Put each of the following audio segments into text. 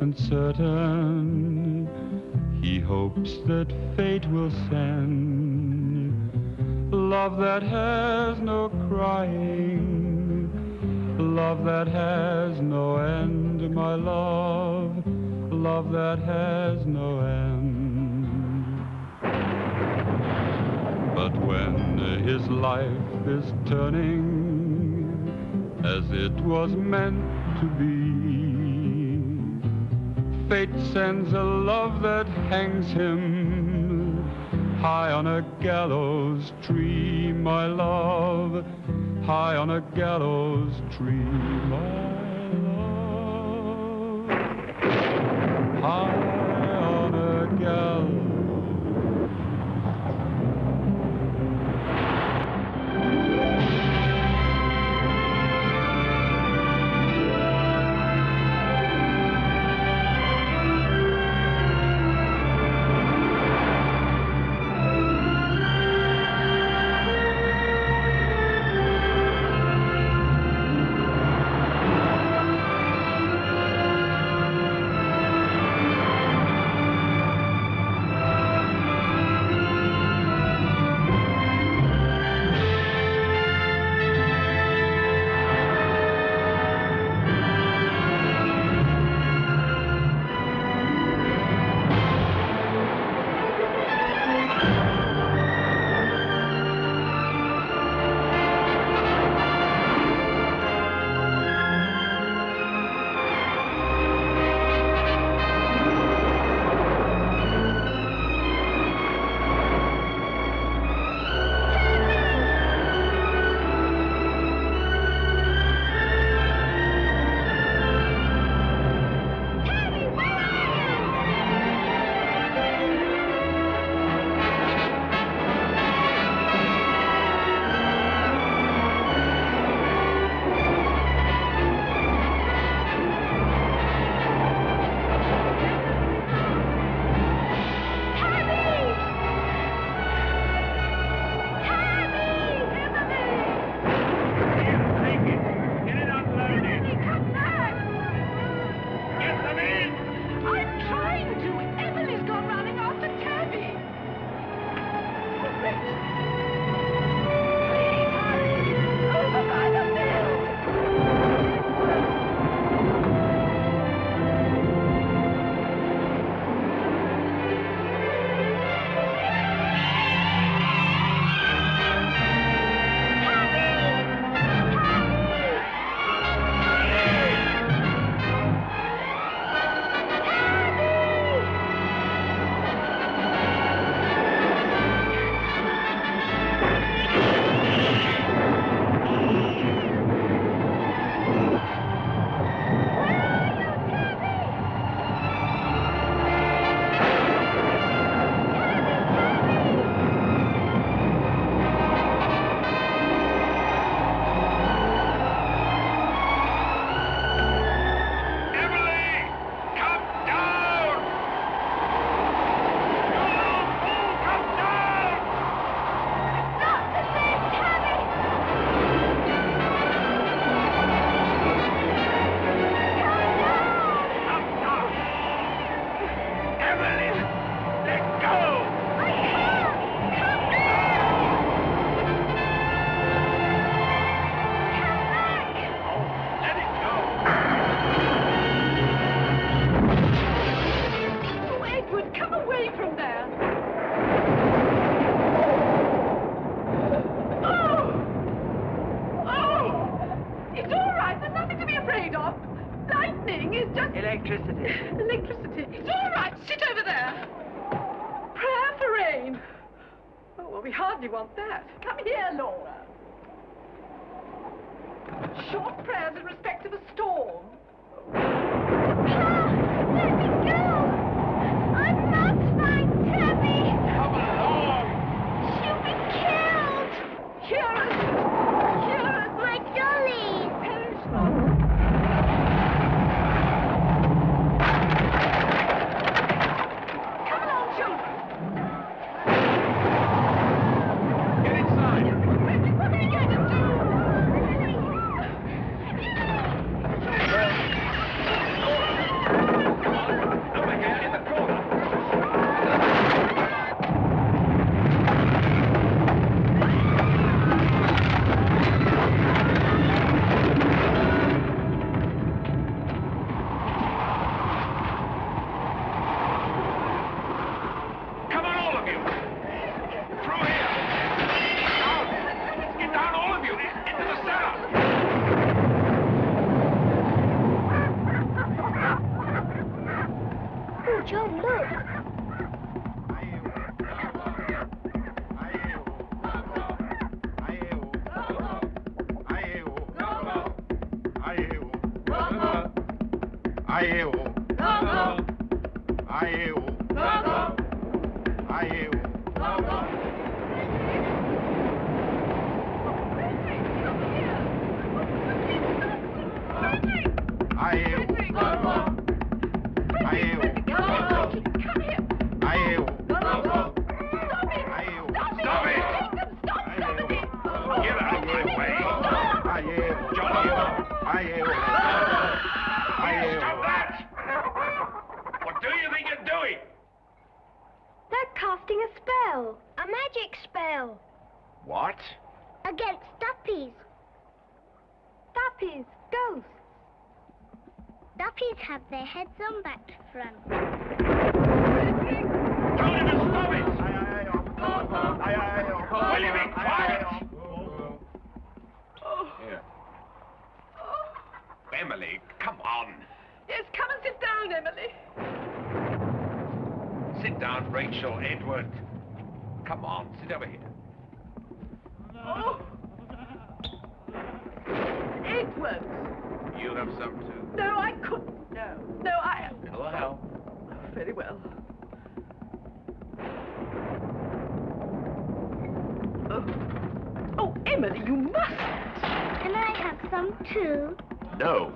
and certain, he hopes that fate will send love that has no crying, love that has no end, my love, love that has no end. But when his life is turning as it was meant to be, fate sends a love that hangs him high on a gallows tree, my love, high on a gallows tree, my love, high on a gallows. Casting a spell. A magic spell. What? Against duppies. Duppies, ghosts. Duppies have their heads on back to front. Tell him to stop it! Will you be quiet? Aye, oh. Here. Emily, come on. Yes, come and sit down, Emily. Sit down, Rachel, Edward. Come on, sit over here. Oh. Edward. You have some too. No, I couldn't. No, no, I. It'll help. Very well. Oh, oh Emily, you must. Can I have some too? No.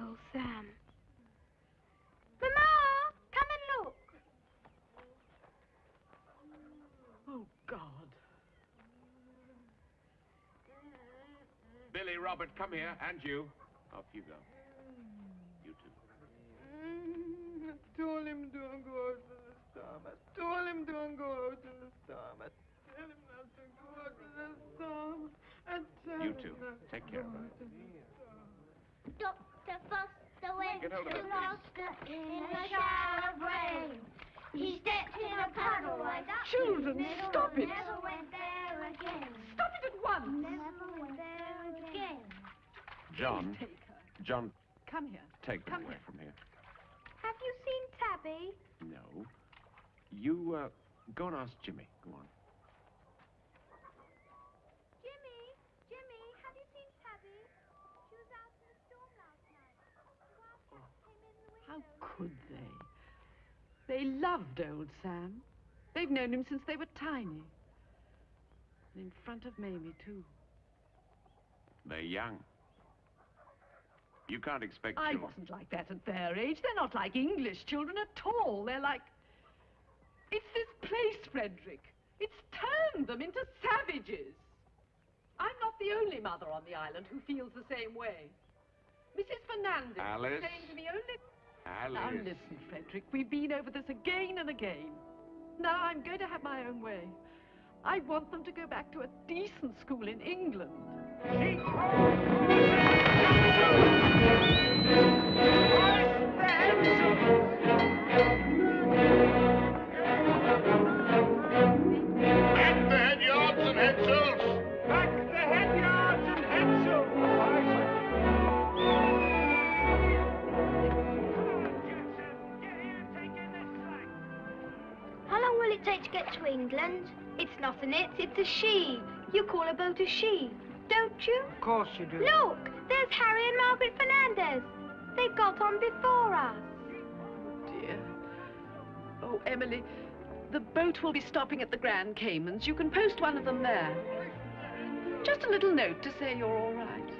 It's old Sam. Mama, come and look. Oh, God. Billy, Robert, come here. And you. Off you go. You too. I told him don't go out in the storm. I told him don't go out in the storm. I told him not to go out in the storm. I told You him too. not to Take care. go out in the storm. Dr. Foster went Get to. Gloucester in a shower of rain. He stepped in a puddle right up Children, his middle stop and it. Never went there again. Stop it at once. Never went there again. John, Take her. John, Come here. take her Come away here. from here. Have you seen Tabby? No. You, uh, go and ask Jimmy. Go on. Jimmy, Jimmy, have you seen Tabby? She was out in the storm last night. The wildcat came in the window. How They loved old Sam. They've known him since they were tiny. And in front of Mamie, too. They're young. You can't expect I children- wasn't like that at their age. They're not like English children at all. They're like... It's this place, Frederick. It's turned them into savages. I'm not the only mother on the island who feels the same way. Mrs. Fernandez Alice? saying to me only... Alice. Now listen, Frederick, we've been over this again and again. Now I'm going to have my own way. I want them to go back to a decent school in England. It take to get to England? It's not an it, it's a she. You call a boat a she, don't you? Of course you do. Look, there's Harry and Margaret Fernandez. They got on before us. Dear. Oh, Emily, the boat will be stopping at the Grand Caymans. You can post one of them there. Just a little note to say you're all right.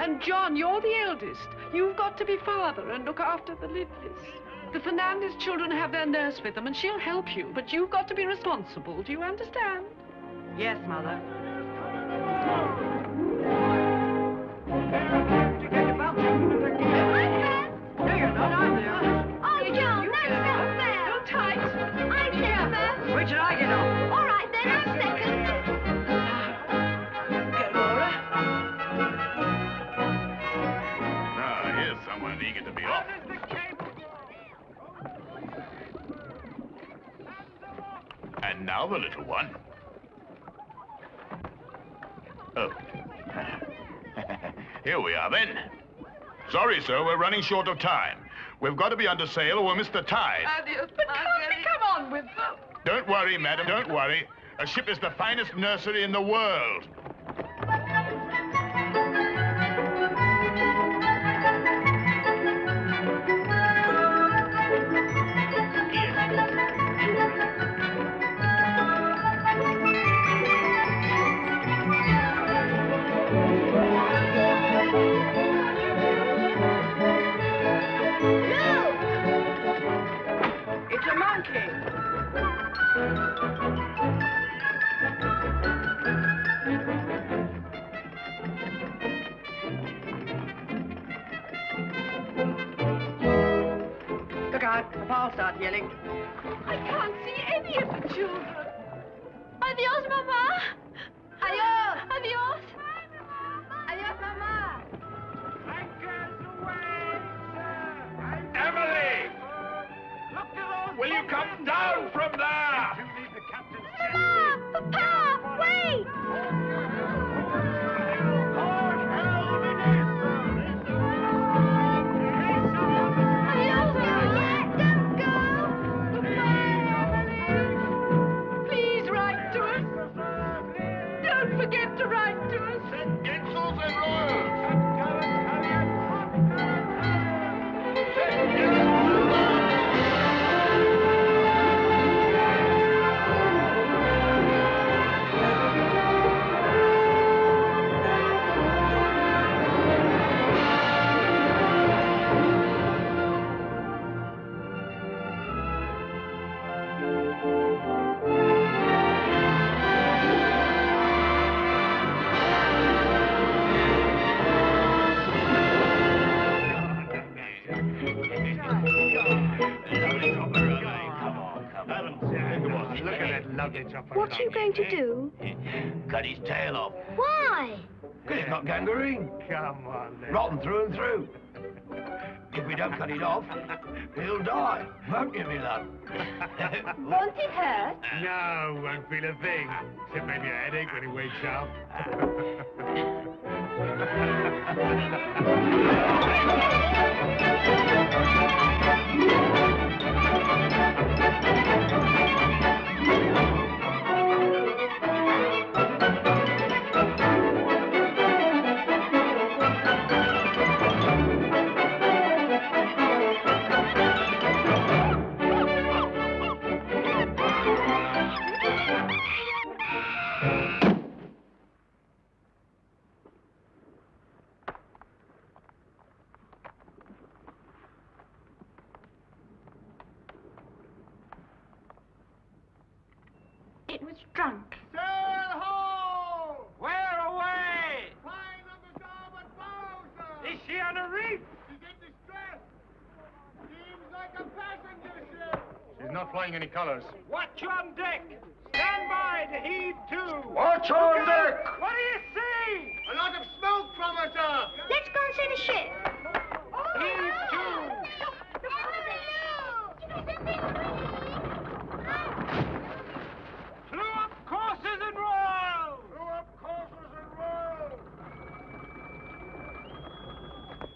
And John, you're the eldest. You've got to be father and look after the Lidleys. The Fernandez children have their nurse with them, and she'll help you. But you've got to be responsible. Do you understand? Yes, Mother. Here we are, then. Sorry, sir, we're running short of time. We've got to be under sail or we'll miss the tide. Adios. But can't we come on with them? Don't worry, madam, don't worry. A ship is the finest nursery in the world. going to do? Cut his tail off. Why? Because he's got gangrene. Come on, then. Rotten through and through. If we don't cut it off, he'll die, won't you, me love? won't it hurt? No, won't feel a thing. Except maybe a headache when he wakes up. flying any colors. Watch on deck. Stand by to heave to. Watch on deck! What do you see? A lot of smoke from her, sir! Let's go and see the ship. Heave to. Clew up courses and royals. Throw up courses and roll!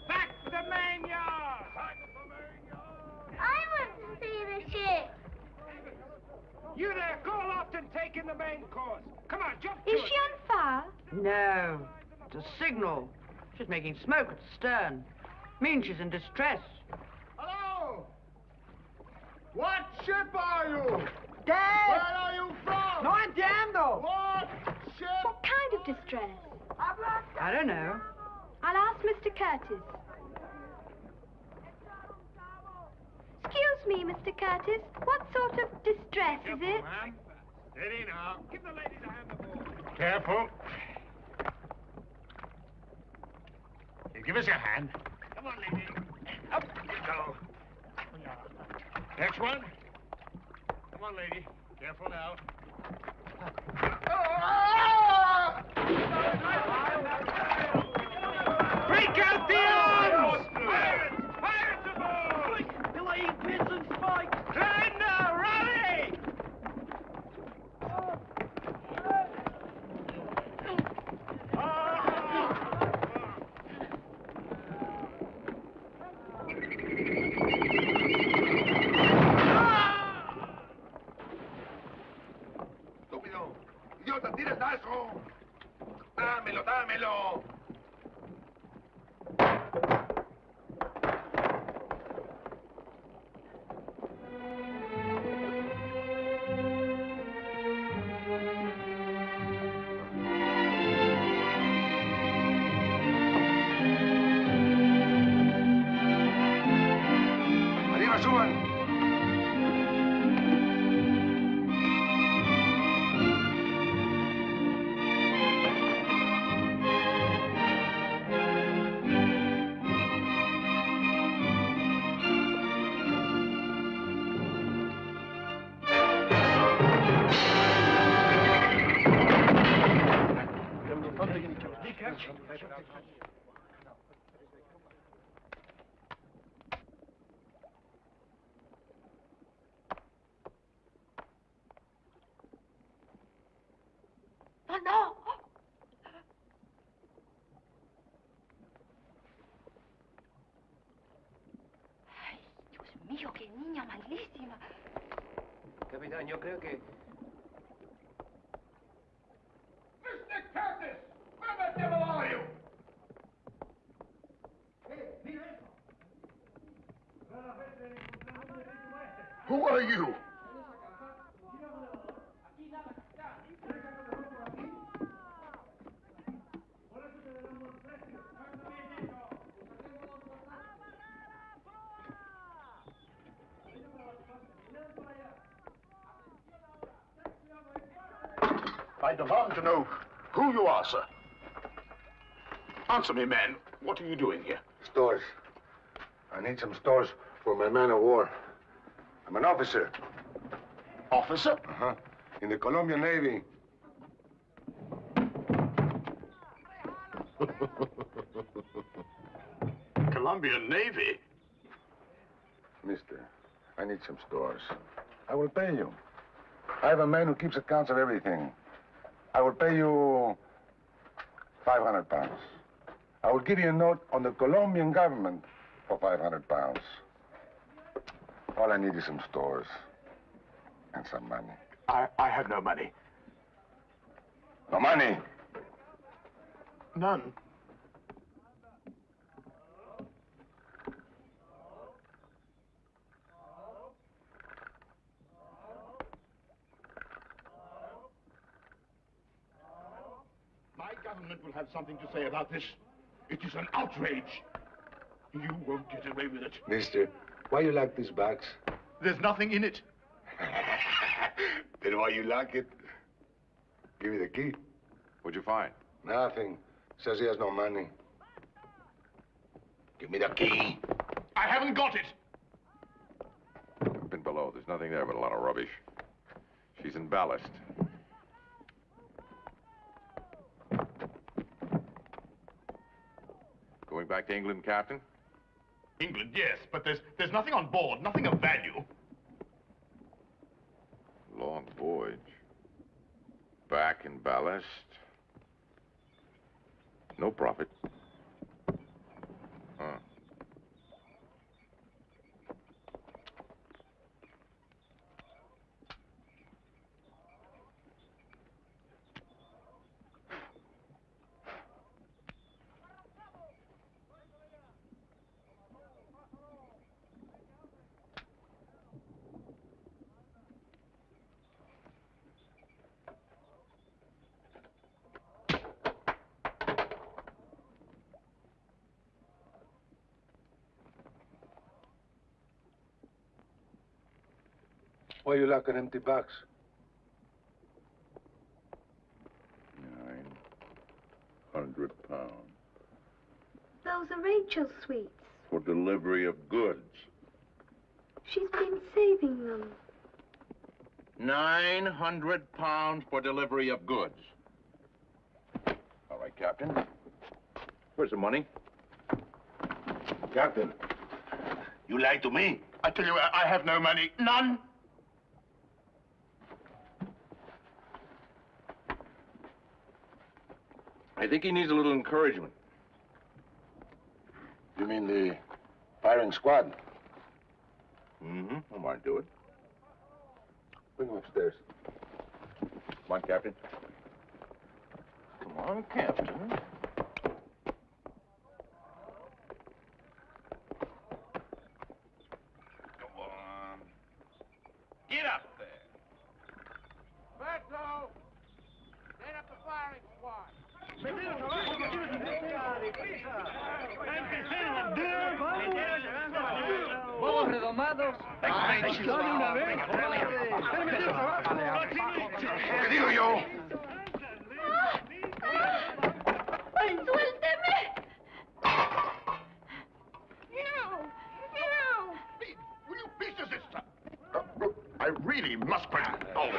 Back the main yard. I want to see the ship. You there, go aloft and take in the main course. Come on, jump to Is it. she on fire? No. It's a signal. She's making smoke at the stern. Means she's in distress. Hello! What ship are you? Where are you from? No entiendo! What ship? What kind of distress? I don't know. I'll ask Mr. Curtis. Excuse me, Mr. Curtis. What sort of distress is it? ma'am. Steady now. Give the ladies a hand aboard. Careful. You give us your hand. Come on, lady. Up you go. Next one. Come on, lady. Careful now. Break out the Dámelo, dámelo. Oh, no. Ay, Dios mío, qué niña malísima. Capitán, yo creo que... Mr. Curtis! Where the devil are you? Who are you? I demand to know who you are, sir. Answer me, man. What are you doing here? Stores. I need some stores for my man of war. I'm an officer. Officer? Uh-huh. In the Colombian Navy. Colombian Navy. Mister, I need some stores. I will pay you. I have a man who keeps accounts of everything. I will pay you 500 pounds. I will give you a note on the Colombian government for 500 pounds. All I need is some stores and some money. I, I have no money. No money. None. My government will have something to say about this. It is an outrage. You won't get away with it. Mister, why you like this box? There's nothing in it. then why you like it? Give me the key. What'd you find? Nothing. Says he has no money. Give me the key. I haven't got it. I've been below. There's nothing there but a lot of rubbish. She's in ballast. Going back to England, Captain? England, yes, but there's there's nothing on board, nothing of value. Long voyage. Back in ballast. No profit. Huh. Why you like an empty box? Nine hundred pounds Those are Rachel's sweets. for delivery of goods. She's been saving them. Nine hundred pounds for delivery of goods. All right, Captain. Where's the money? Captain. You lied to me. I tell you, I I have no money. None. Think he needs a little encouragement. You mean the firing squad? Mm-hmm. I might do it. Bring him upstairs. Come on, Captain. Come on, Captain. Go on. Get up there. Berto! Set up the firing squad. Vamos redomados. ¿Qué digo yo? ¡Suélteme! No, no. Please, will you please desist, sir? Uh, look, I really must quit. Oh.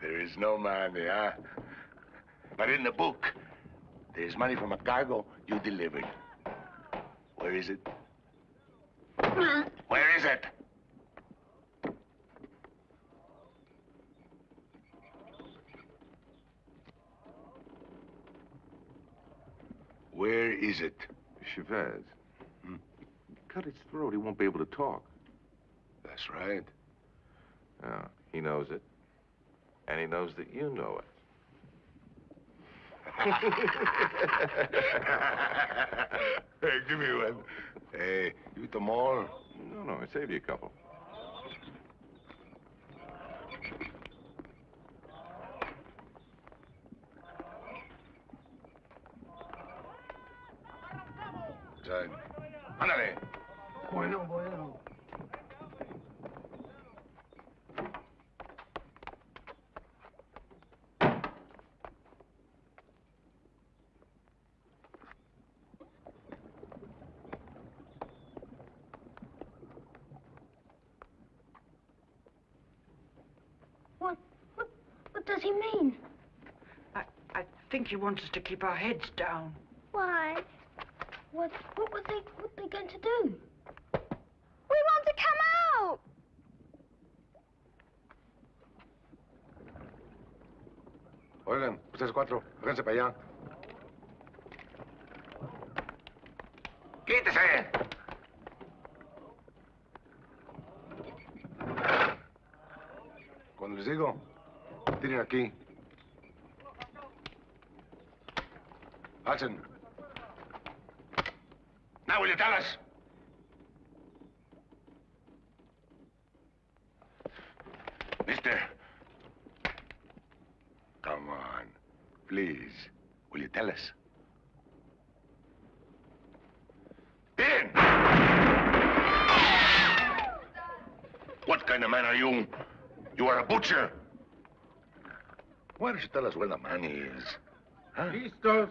There is no money, huh? But in the book, there's money from a cargo you delivered. Where is it? Where is it? Where is it? Chavez. Cut his throat. He won't be able to talk. That's right. Yeah, he knows it. And he knows that you know it. hey, give me one. Hey, you eat them all? No, no, I saved you a couple. Side. Ándale. Bueno, bueno. What, what, what does he mean? I, I think he wants us to keep our heads down. Why? What, what were they, what they going to do? We want to come out! Oigan, ustedes cuatro, háganse para allá. ¡Quítese! Cuando les digo, tiren aquí. Hudson. Now will you tell us? Mister. Come on. Please. Will you tell us? In! What kind of man are you? You are a butcher. Why don't you tell us where the money is? Huh? Listos.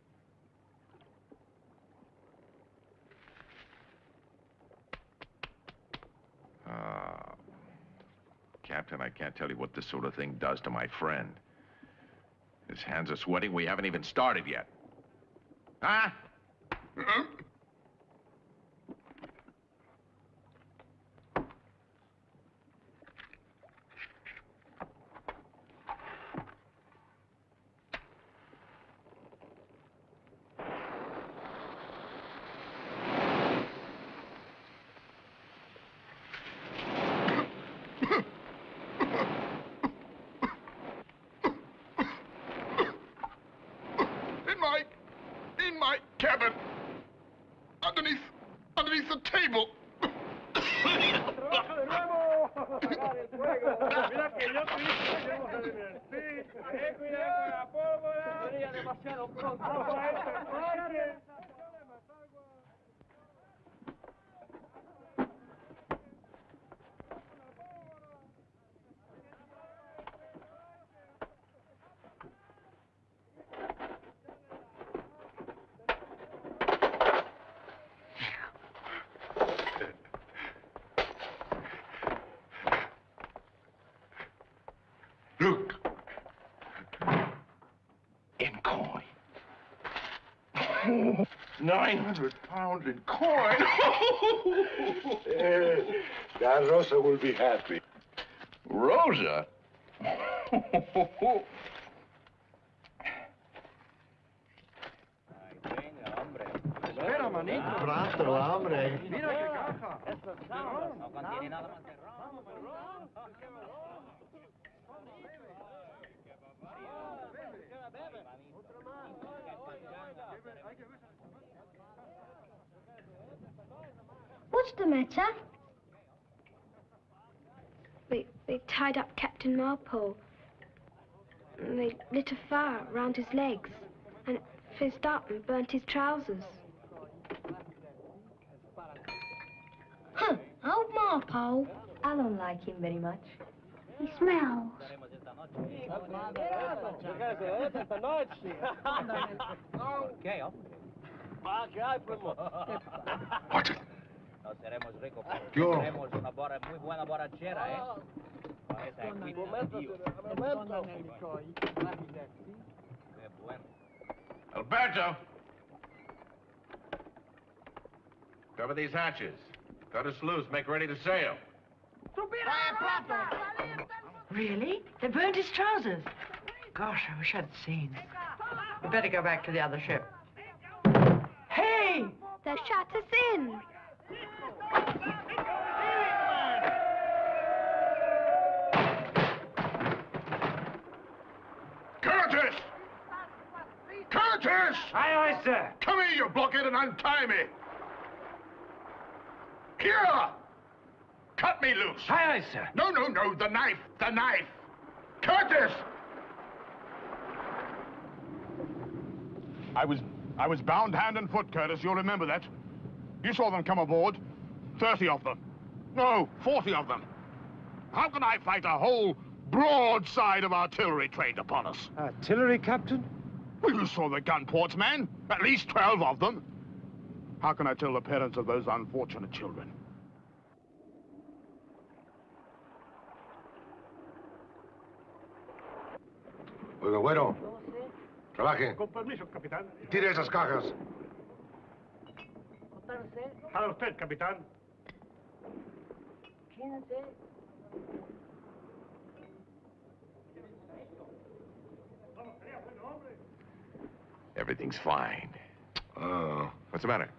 and I can't tell you what this sort of thing does to my friend. His hands are sweating. We haven't even started yet. Huh? Mm-hmm. 900 pounds in coin. uh, Don Rosa will be happy. Rosa? Mira que caja. What's the matter? They, they tied up Captain Marpole. And they lit a fire round his legs and fizzed up and burnt his trousers. Huh, old Marpole. I don't like him very much. He smells. Watch it. No seremos ricos, pero Yo. tenemos una bora, muy buena borrachera, ¿eh? Con esa agüita de Dios. Qué bueno. Alberto! Cover these hatches. Cut us loose. Make ready to sail. Really? They burned his trousers. Gosh, I wish I'd seen. We better go back to the other ship. Hey! They'll shut us in. Curtis! Curtis! Aye, aye, sir. Come here, you blockhead, and untie me. Here! Cut me loose. Aye, aye, sir. No, no, no, the knife, the knife. Curtis! I was, I was bound hand and foot, Curtis. You'll remember that. You saw them come aboard. Thirty of them. No, forty of them. How can I fight a whole broadside of artillery trained upon us? Artillery, Captain? Well, you saw the gun ports, man. At least 12 of them. How can I tell the parents of those unfortunate children? Oiga, bueno. Trabaje. Con permiso, capitán. Tire esas cajas. A usted, capitán. Everything's fine. Oh, What's the matter?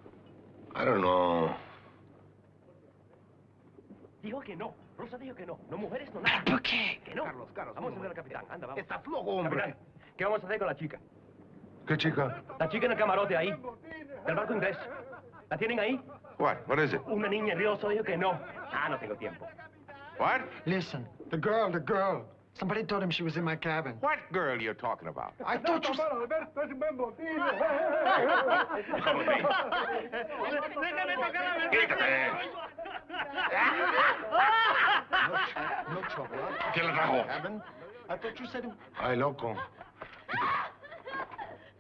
I don't know. Dijo que no. Rosa dijo que no. No mujeres, no nada. ¿Por qué? Que no. Carlos, Carlos. Vamos a ver al capitán. Anda, vamos. Está flojo, hombre. Capitán, ¿qué vamos a hacer con la chica? ¿Qué chica? La chica en el camarote ahí. Del barco inglés. ¿La tienen ahí? What? What is it? Una niña nerviosa dijo que no. Ah, no tengo tiempo. What? Listen, the girl, the girl. Somebody told him she was in my cabin. What girl you talking about? I thought you... No, no trouble, ¿Quién la trajo? Cabin? I thought you said... Ay, loco.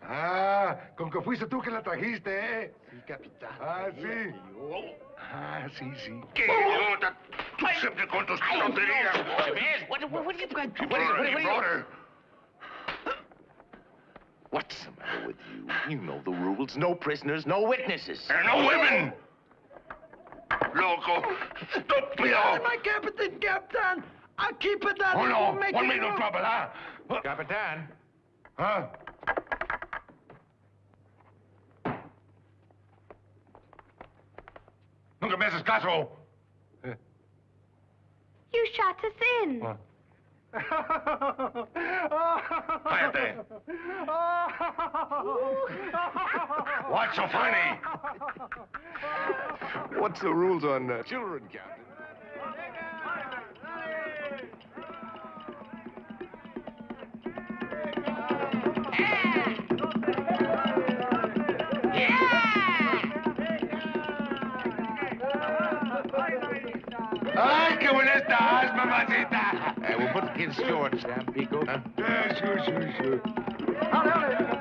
Ah, con que fuiste tú que la trajiste, ¿eh? Sí, capitán. Ah, sí. Ah, sí, sí. ¡Qué idiota! Tú siempre con tus tonterías. What, what, what are you going to... You brought her, you. What's the matter with you? You know the rules. No prisoners, no witnesses. And no women! Loco! Estúpido! My captain, captain! I'll keep it down. Oh, It no. won't make Won't any make no trouble, huh? Capitan. Huh? Nunca me haces. You shut us in. Cállate. What's so funny? What's the rules on uh, children, Captain? ¡Ay, estás, mamacita! Uh, we'll put the kids short, Tampico. Huh? Yeah, sure, sure, sure. Freckles?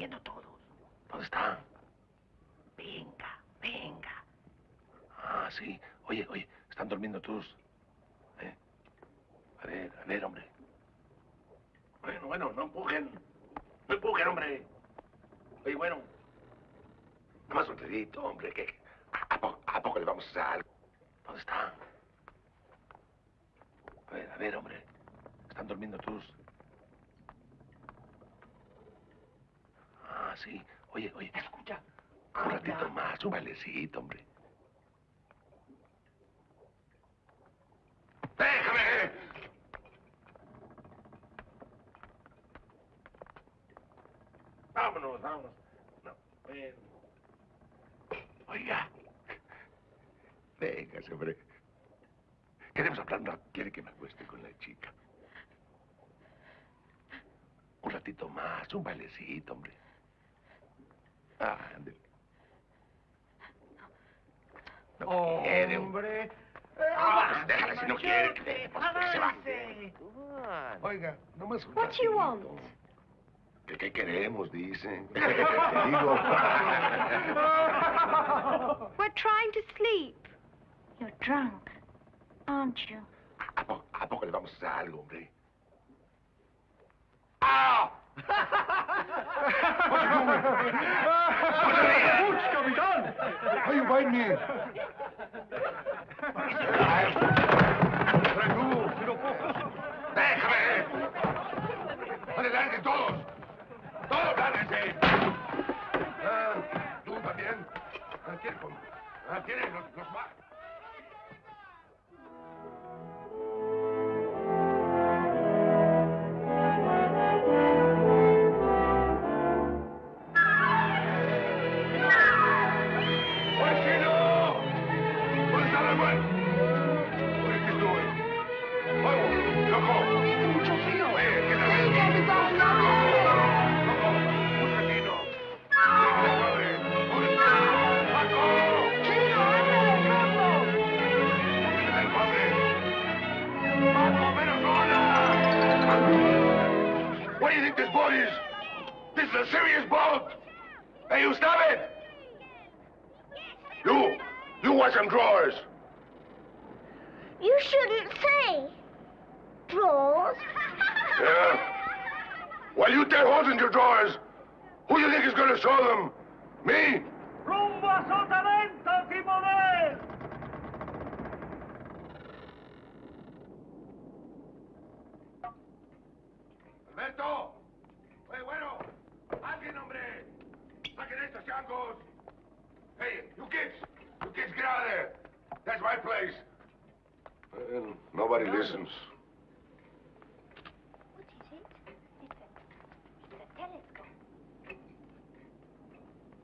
viendo todos. ¿Dónde están? Venga, venga. Ah, sí. Oye, oye, están durmiendo todos. ¿Eh? A ver, a ver, hombre. Bueno, bueno, no empujen. No empujen, hombre. Oye, bueno. Nada más un dedito, hombre, que... ¿A, a, poco, ¿A, poco, le vamos a hacer algo? ¿Dónde están? A ver, a ver, hombre. Están durmiendo todos. Ah, sí. Oye, oye, escucha. Un ratito más, un bailecito, hombre. ¡Déjame! Vámonos, vámonos. No, ven. Oiga. Véngase, hombre. Queremos hablar, no quiere que me acueste con la chica. Un ratito más, un bailecito, hombre. Ah, ándale. No quiere, hombre. Ah, déjala si no quiere. Que, que se va. Oiga, nomás un What do you want? ratito. ¿Qué, qué queremos, dicen? Digo. We're trying to sleep. You're drunk, aren't you? ¿A poco, ¿A poco le vamos a hacer algo, hombre? ¡Ah! Ups, capitán! Why you biting me? ¡Déjame! ¡Adelante todos! ¡Todos lárguense! Ah, ¿Tú también? Ah, ¿Quién, ah, ¿quiénes los, los más? Hey, you stop it! You, you wash them drawers. You shouldn't say. Drawers? Yeah? While you tear holes in your drawers, who do you think is going to show them? Me? ¡Rumbo a Sotavento, timonel! Alberto. Oye, bueno. Alguien, hombre. Saquen. Hey, you kids. You kids, get out of there. That's my place. Well, nobody listens. What is it? It's a, it's a telescope.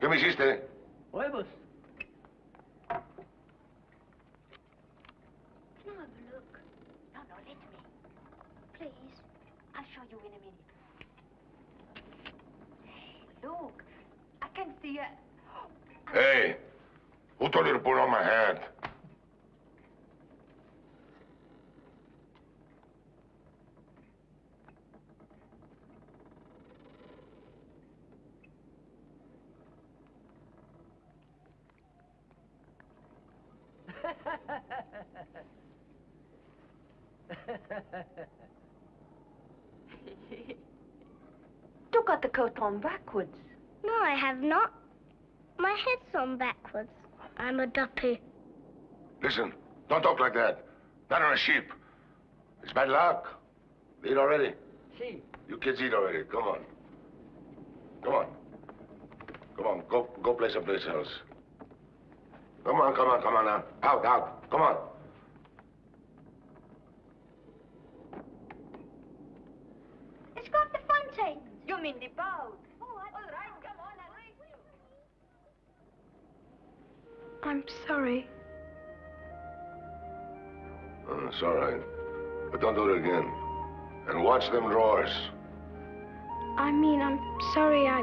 ¿Qué me hiciste? Huevos. Can I have a look? No, no, let me. Please. I'll show you in a minute. Look, See a... Uh, hey, who told you to put on my hat? You got the coat on backwards. No, I have not. My head's on backwards. I'm a duppy. Listen, don't talk like that. Not on a sheep. It's bad luck. Eat already. See. You kids eat already. Come on. Come on. Come on. Go go play someplace else. Come on, come on, come on now. Out, out. Come on. It's got the fountain. You mean the boat? All right, come on. I'm sorry. Uh, it's all right. But don't do it again. And watch them drawers. I mean, I'm sorry I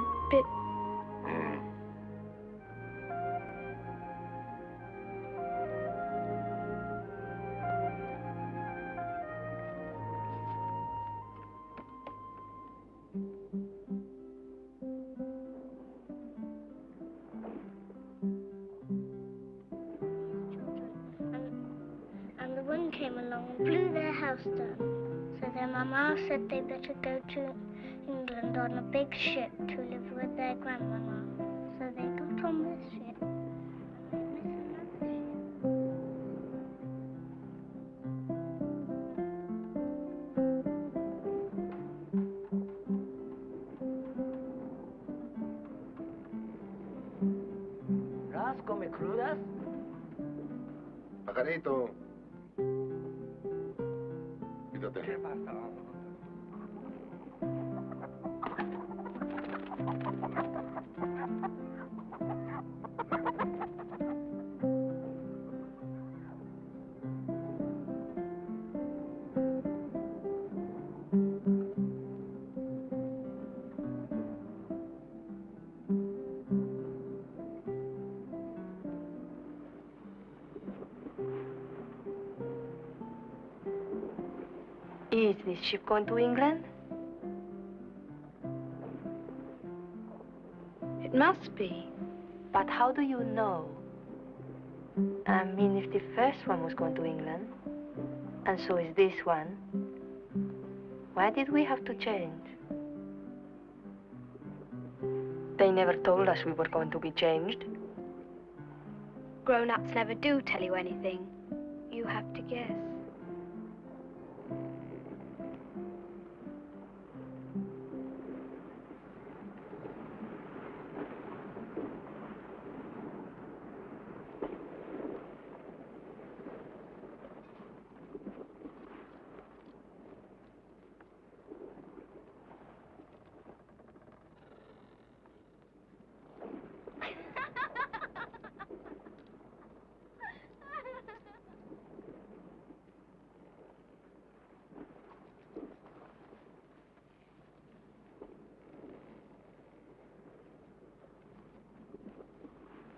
Is she going to England? It must be. But how do you know? I mean, if the first one was going to England, and so is this one, why did we have to change? They never told us we were going to be changed. Grown-ups never do tell you anything. You have to guess.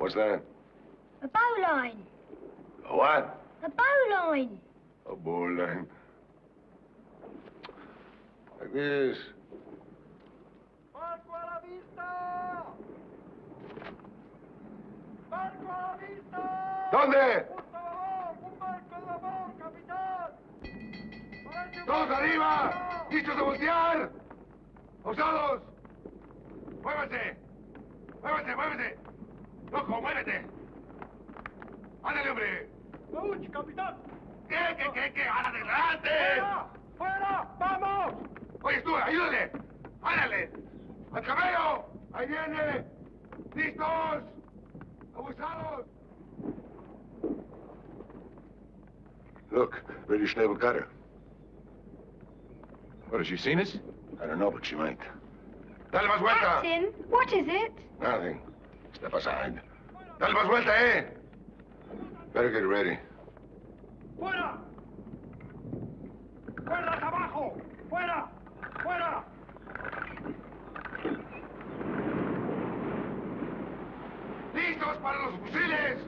What's that? A bowline. A what? A bowline. A bowline. Like this. ¡Barco a la vista! ¡Barco a la vista! ¿Dónde? ¡Un barco en labor, capitán! ¡Parece ¡Todos arriba! barco! ¡Listos a voltear! ¡Osados! ¡Muévanse! ¡Muévanse, muévanse! ¡Loco, muévete! ¡Ándale, hombre! ¡Uy, capitán! ¿Qué, qué, qué, qué? ¡Adelante! ¡Fuera! ¡Fuera! ¡Vamos! Oye, tú, ayúdale. Ándale. Al camello. Ahí viene. Listos. Abusados. Look, British naval cutter. What, has she seen us? I don't know, but she might. Dale más vuelta. Ah, Captain, what is it? Nothing. Step aside. Dale más vuelta, eh? Better get ready. ¡Fuera! ¡Cuerdas abajo! ¡Fuera! ¡Fuera! ¡Listos para los fusiles!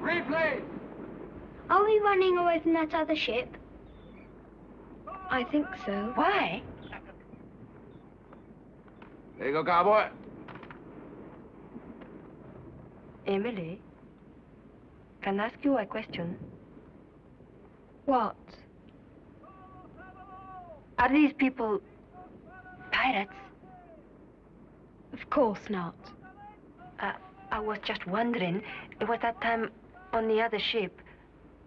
Replay! Are we running away from that other ship? I think so. Why? There you go, cowboy. Emily, can I ask you a question? What? Are these people pirates? Of course not. Uh, I was just wondering. It was that time on the other ship.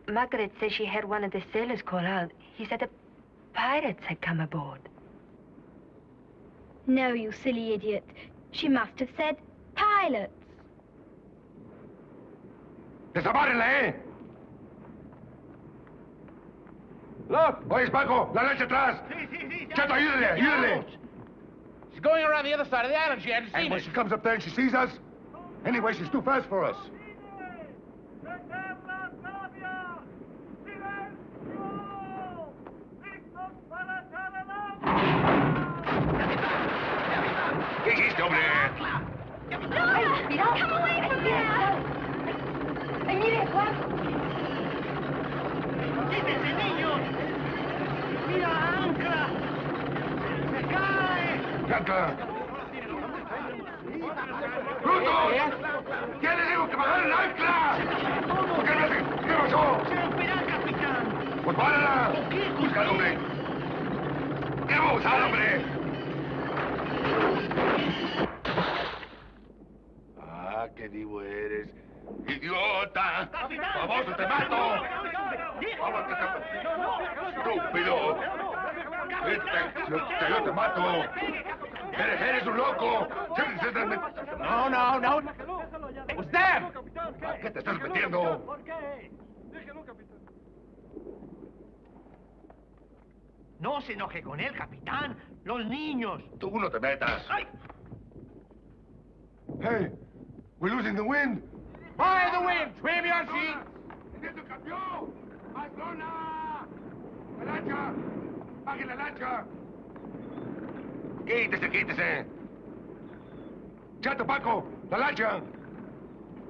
Margaret said she heard one of the sailors call out. He said the pirates had come aboard. No, you silly idiot. She must have said pilots. ¡Desabárenla, eh! Look! Oye, Paco, la lancha atrás. Sí, sí, sí. Chato, ayúdale, ayúdale. She's going around the other side of the island. She hadn't And seen when us. she comes up there and she sees us, anyway, she's too fast for us. ¡Dejar las navias! ¡Silencio! ¡Listos para echar el ¿Qué hiciste, hombre? No! Come away from here! ¡Ay, mire, Juan! ¡Quítense, niños! ¡Mira, ancla! ¡Se cae! ¡Canta! ¡Brutos! ¿Quién les dijo que bajaran el ancla? ¿Por qué no hacen? ¿Qué pasó? ¡Se romperá, capitán! Pues ¡Párala! ¡Búscalo, hombre! ¡Qué abusado, hombre! Ah, qué divo eres. ¡Idiota! ¡Famoso, te mato! ¡Vamos, que te... ¡Estúpido! Vete, yo te, mato. Eres, eres un loco. No, no, no. ¡Usted! ¿A qué te estás metiendo? No se enoje con él, capitán. Los niños. Tú no te metas. Hey, we're losing the wind. By the wind, trim your sheet. ¡Teniendo campeón! ¡Barcelona! ¡La lancha! ¡Baje la lancha! ¡Quítese, quítese! ¡Chato, Paco! ¡La lancha!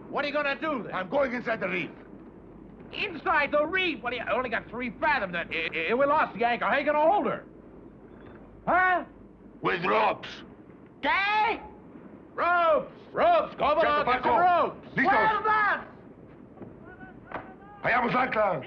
What are you gonna do then? I'm going inside the reef. Inside the reef? What do you I only got three fathoms. That i- i- we lost the anchor. How you gonna hold her? Huh? With ropes. ¿Qué? Ropes. Ropes. ¿Cómo Chato, no? Get Paco. some ropes. Listos. Well done. ¡Hallamos la ancla!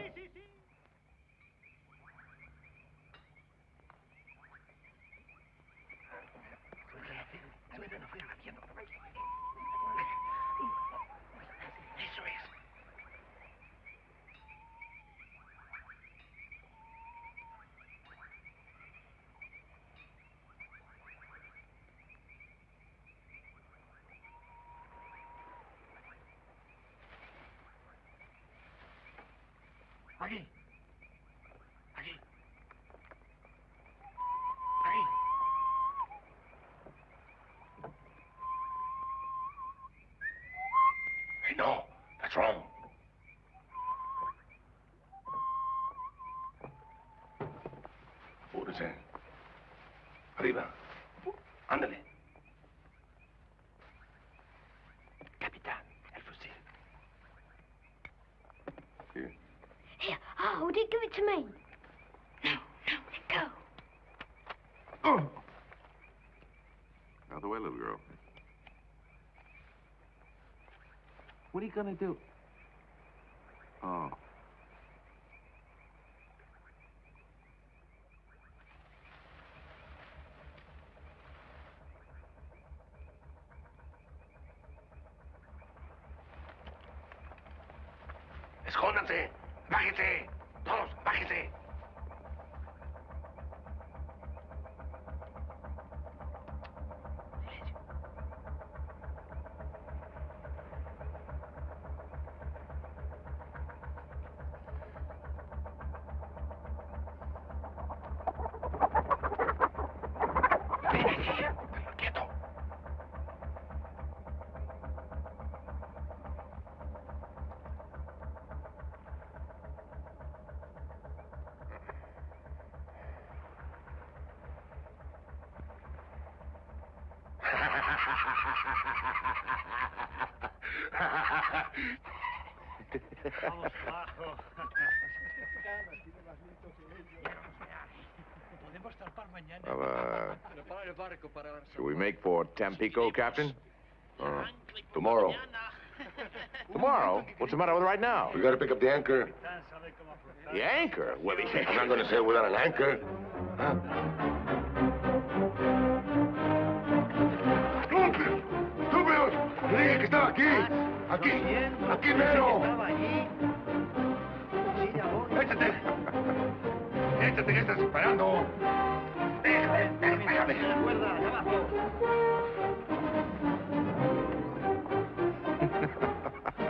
Aquí. Aquí. Aquí. Hey, no. That's wrong. Apúrese. Arriba. Ándale. Capitán, el fusil. Here, I'll hold it. Give it to me. No, no, let go. Oh. Out the way, little girl. What are you gonna do? Oh. Escóndanse. Bájense. Todos, bájense. Ven aquí. Quieto. Vamos abajo. Podemos zarpar mañana. Well, uh, Prepara el barco para la should we make for Tampico, Captain? Uh, tomorrow. Tomorrow? What's the matter with right now? We gotta pick up the anchor. The anchor? Well, the I'm not gonna sail without an anchor. Huh? ¡Estúpidos! ¡Estúpidos! ¡Le dije que estaba aquí! ¡Aquí! ¡Aquí mero! ¡Échate! ¡Échate que estás esperando! ¡Déjame! ¡Déjame!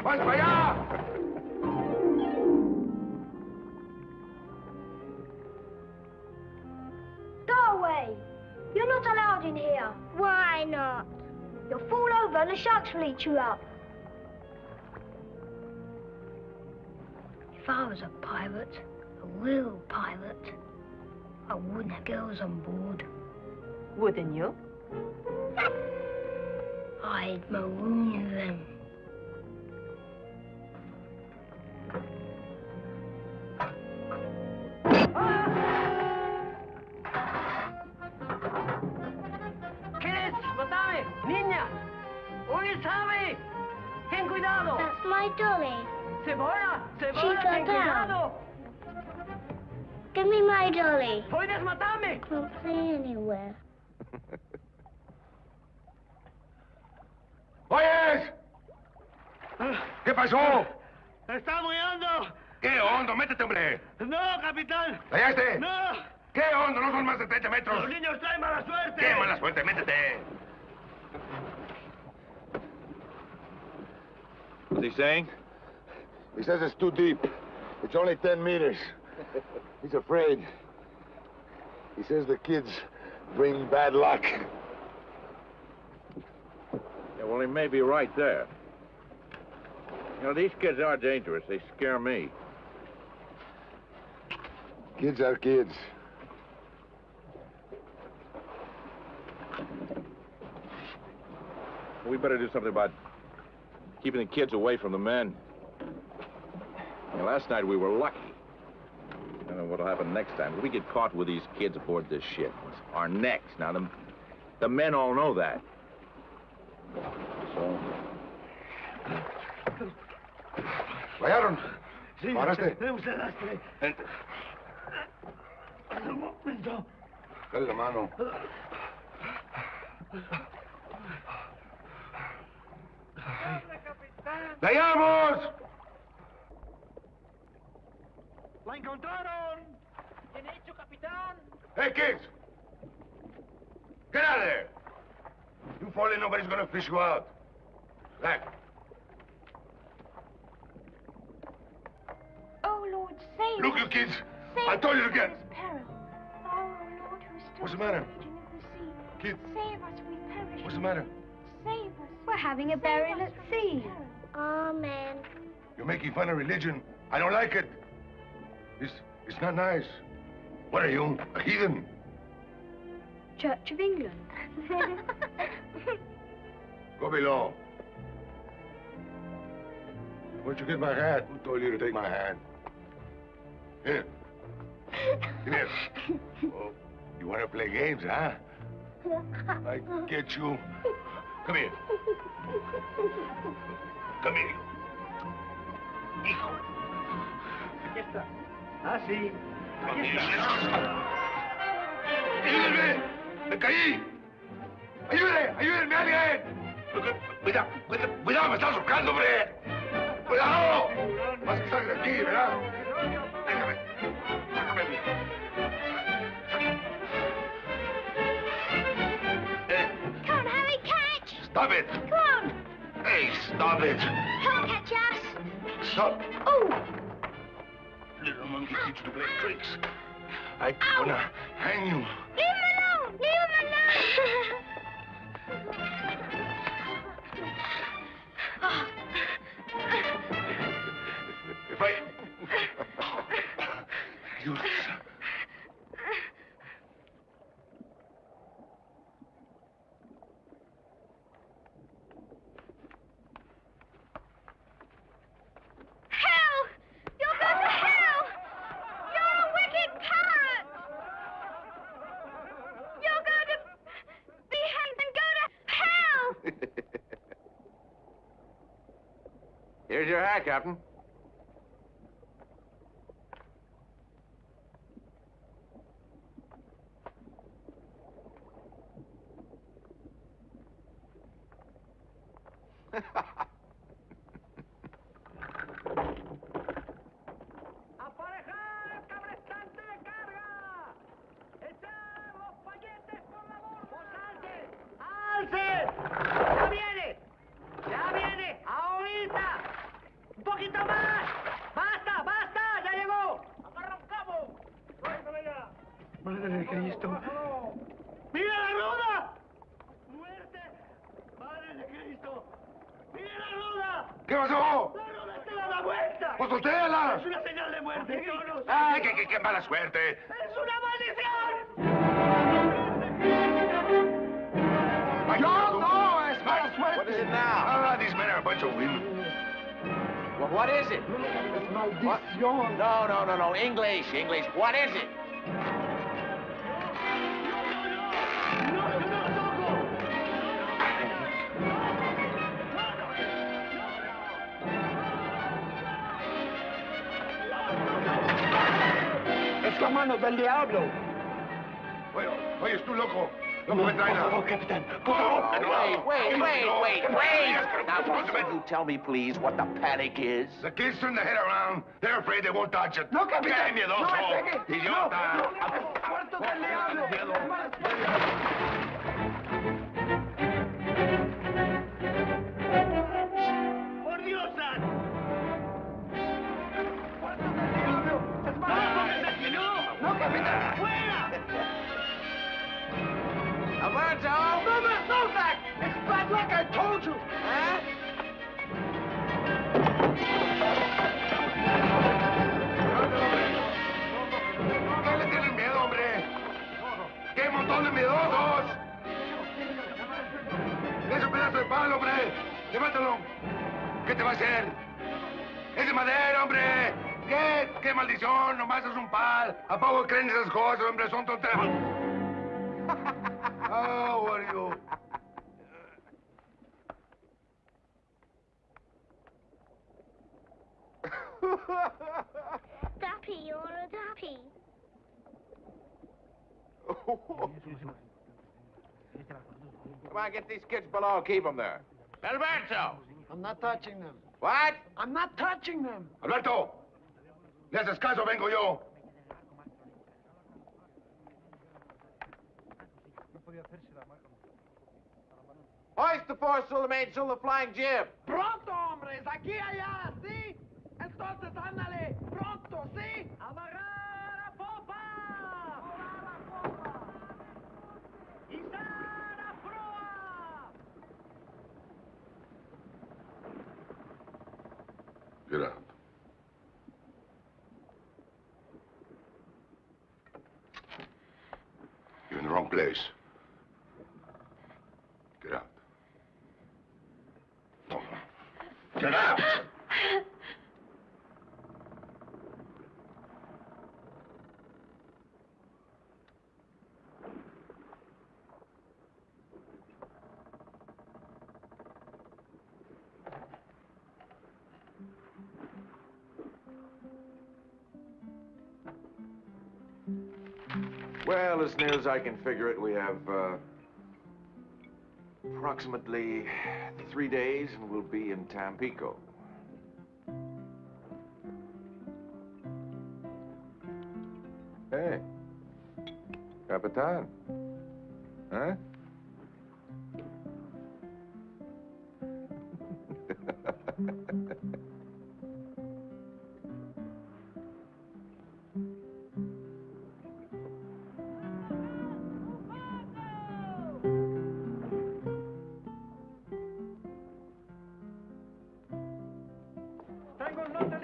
¡Vas para allá! Go away. You're not allowed in here. Why not? You'll fall over and the sharks will eat you up. If I was a pirate, a real pirate, I wouldn't have girls on board. Wouldn't you? I'd maroon them. ¿Qué es? ¡Matame! ¡Niña! ¡Oye, sabe! ¡Ten cuidado! That's my dolly. ¡Cebolla, got ten down. cuidado! Give me my dolly. ¡Puedes matarme! Can't play anywhere. ¡Oyes! ¿Qué pasó? ¡Está muy hondo! ¿Qué hondo? Métete, hombre. ¡No, capitán! ¿Callaste? ¡No! ¿Qué hondo? No son más de 30 metros. ¡Los niños traen mala suerte! ¡Qué mala suerte! Métete. What's he saying? He says it's too deep. It's only 10 meters. He's afraid. He says the kids bring bad luck. Yeah, well, he may be right there. You know, these kids are dangerous. They scare me. Kids are kids. We better do something about keeping the kids away from the men. You know, last night we were lucky. I don't know what'll happen next time. If we get caught with these kids aboard this ship, it's our necks. Now, the, the men all know that. So, ¿Fallaron? Sí, ¿Paraste? tenemos el eh. lastre. Un momento. Dale la mano. ¡Vayamos! ¡La encontraron! ¡Bien hecho, capitán! Hey, kids! Get out of there! You fall in, nobody's gonna fish you out. Back. Oh, Lord, save Look, us. you kids! Save I told you us to get... peril. Oh, Lord, who still What's the matter? raging in the sea. Kid, Save us, we perish. what's the matter? Save us. We're having a burial at sea. Amen. You're making fun of religion. I don't like it. It's, it's not nice. What are you, a heathen? Church of England. Go below. Where'd you get my hat? Who told you to take my hat? Here. Come here. Oh, you want to play games, huh? I get you. Come here. Come here. Hijo. Aquí está. Ah, sí. Come Aquí here. está. ¡Ayúdenme! ¡Me caí! ¡Ayúdenme! ¡Ayúdenme alguien! Cuidado, cuidado, cuidado, me estás ahorcando, hombre. ¡Cuidado! Más que sangre aquí, ¿verdad? Déjame. Sácame bien. Eh, Come on, Harry, catch! Stop it! Come on! Hey, stop it! Come catch us! Stop! Oh! Little monkey teach to play tricks. I'm gonna hang you. Leave him alone! Leave him alone! If I... You... Hell! You'll go to hell! You're a wicked parrot! You're going to be hanged and go to hell! here's your hat, Captain. ¡Aparejar cabrestante de carga! ¡Echar los paquetes por la borda! ¡Alce! ¡Alce! ¡Ya viene! ¡Ya viene! ¡Ahorita! ¡Un poquito más! ¡Basta! ¡Basta! ¡Ya llegó! ¡Agarra un cabo! ¡Suéltame ya! ¡Madre de Cristo! ¡Mira la ruda! ¡Muerte! ¡Madre de Cristo! ¡Mira la ruda! ¿Qué pasó? ¡La ruda está dando la vuelta! ¡Pues ustéala! ¡Es una señal de muerte! ¡Yo no sé! ¡Ay, qué, qué, qué mala suerte! ¡Es una maldición! No, no, es mala suerte. What is it now? Ah, these men are a bunch of women. Well, what is it? Maldición. No, no, no, no. English, English. What is it? Let's go. del diablo. Oye, oye, tú loco. Loco, me trae Por favor, capitán. Por favor. Wait, wait, wait, wait, wait. Now, can you tell me, please, what the panic is? The kids turn their head around. They're afraid they won't touch it. No, capitán. ¡Qué miedoso! No me pegue. ¡Idiota! No, no. Muerto del diablo. Bad luck, I told you. Huh? ¿Qué le tienen miedo, hombre? ¡Qué montón de miedosos! ¡Es un pedazo de palo, hombre! ¡Levántalo! ¿Qué te va a hacer? ¡Es de madera, hombre! ¿Qué? ¡Qué maldición! Nomás es un pal. ¿A poco creen esas cosas, hombre? Son tonterías. Oh, what are you? Duppy, you're a duppy. Come on, get these kids below. Keep them there. Alberto! I'm not touching them. What? I'm not touching them. Alberto, le haces caso, vengo yo. Hoist the foresail, the mainsail, the flying jib. Pronto, hombres. Aquí, allá, ¿sí? Pronto, ¿sí? ¡Amarrar a popa! ¡Izar a proa! Get out. You're in the wrong place. Get out. Get out! Well, as near as I can figure it, we have uh, approximately three days, and we'll be in Tampico. Hey, Capitan. Huh?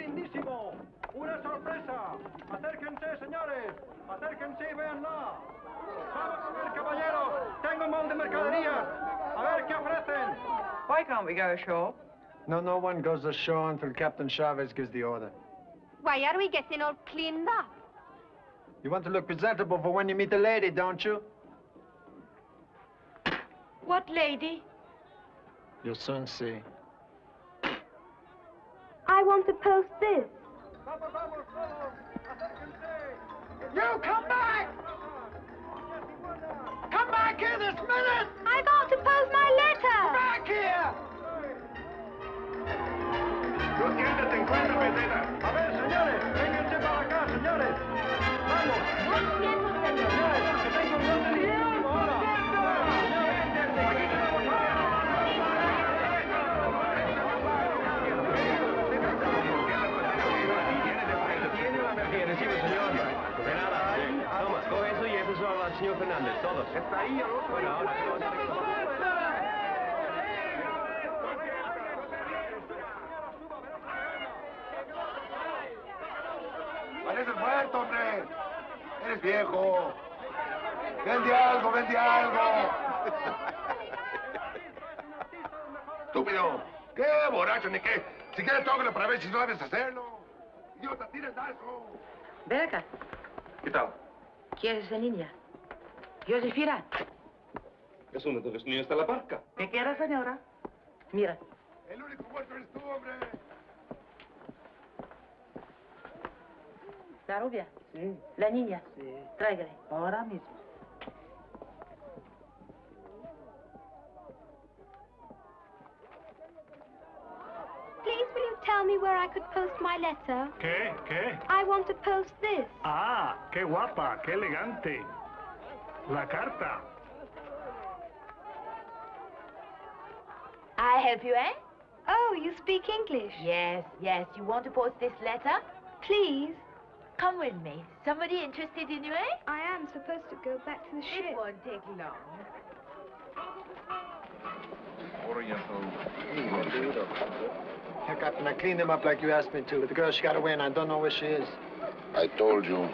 lindísimo. Una sorpresa. Acérquense, señores. Acérquense y véanla. Vamos a ver, caballeros. Tengo un montón de mercaderías. A ver qué ofrecen. Why can't we go ashore? No, no one goes ashore until Captain Chavez gives the order. Why are we getting all cleaned up? You want to look presentable for when you meet the lady, don't you? What lady? You'll soon see. I want to post this. You come back! Come back here this minute! I got to post my letter. Back here! Tú tienes 50 pesetas. A ver, señores. Vénganse para acá, señores. Vamos. Señores, que tengo un Fernández, todos. Está ahí, Bueno, ahora. Pareces muerto, hombre. Eres viejo. Vende algo, vende algo. Estúpido. ¿Qué borracho ni qué? Si quieres, tócalo para ver si sabes hacerlo. Idiota, tira el dazo. Ven acá. ¿Qué tal? ¿Quién es esa niña? Josefina. Es uno de los niños de la barca. ¿Qué quiere, señora? Mira. El único muerto eres tú, hombre. La rubia. La niña. Tráigale. Ahora mismo. Please, will you tell me where I could post my letter? ¿Qué? ¿Qué? I want to post this. Ah, qué guapa, qué elegante. La carta. I help you, eh? Oh, you speak English? Yes, yes. You want to post this letter? Please. Come with me. Somebody interested in you, eh? I am supposed to go back to the ship. It won't take long. Here, Captain, I cleaned him up like you asked me to. But the girl, she got away, and I don't know where she is. I told you,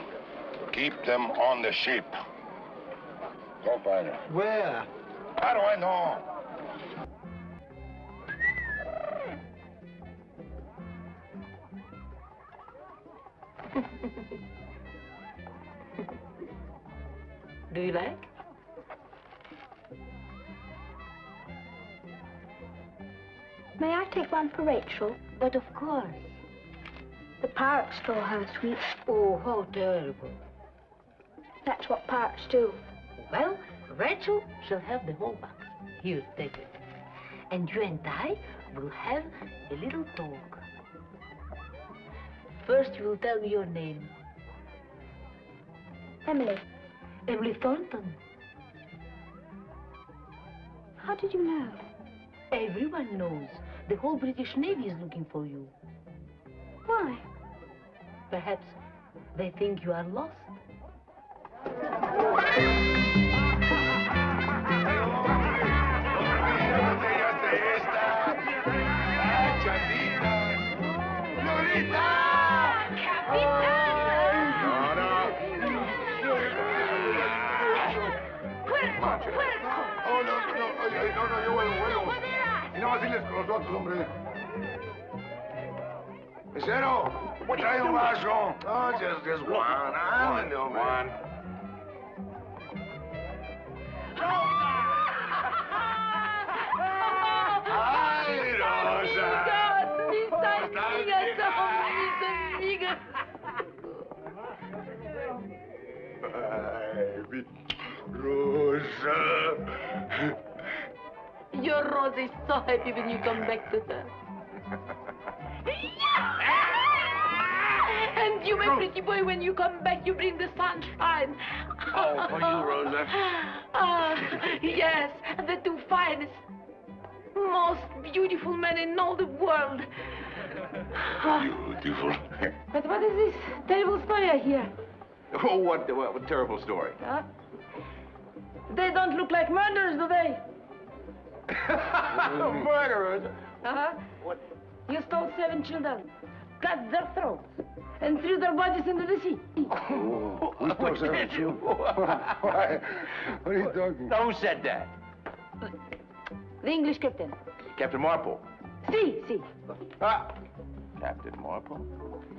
keep them on the ship. Go find her. Where? How do I know? Do you like? May I take one for Rachel? But of course. The pirates stole her, sweet. Oh, how terrible. That's what pirates do. Well, Rachel shall have the whole box. Here, take it. And you and I will have a little talk. First, you will tell me your name. Emily, Emily Thornton. how did you know? Everyone knows. The whole British Navy is looking for you. Why? Perhaps they think you are lost. Y no vaciles con los otros, hombre. Mesero, trae un vaso. Oh, just, just one. Ándale, hombre. One. Ay, Rosa. Mis amigas, mis amigas. Ay, mi Rosa. Your Rose is so happy when you come back to her. And you, my pretty boy, when you come back, you bring the sunshine. Oh, for you, Rosa. Ah, yes, the two finest, most beautiful men in all the world. Beautiful. But what is this terrible story I hear? Oh, what, what, what terrible story. Huh? They don't look like murderers, do they? Murderers? Uh-huh. You stole seven children, cut their throats, and threw their bodies into the sea. We stole seven children. Why? What are you talking? Who said that? The English captain. Captain Marpole. See, see. Ah. Captain Marpole?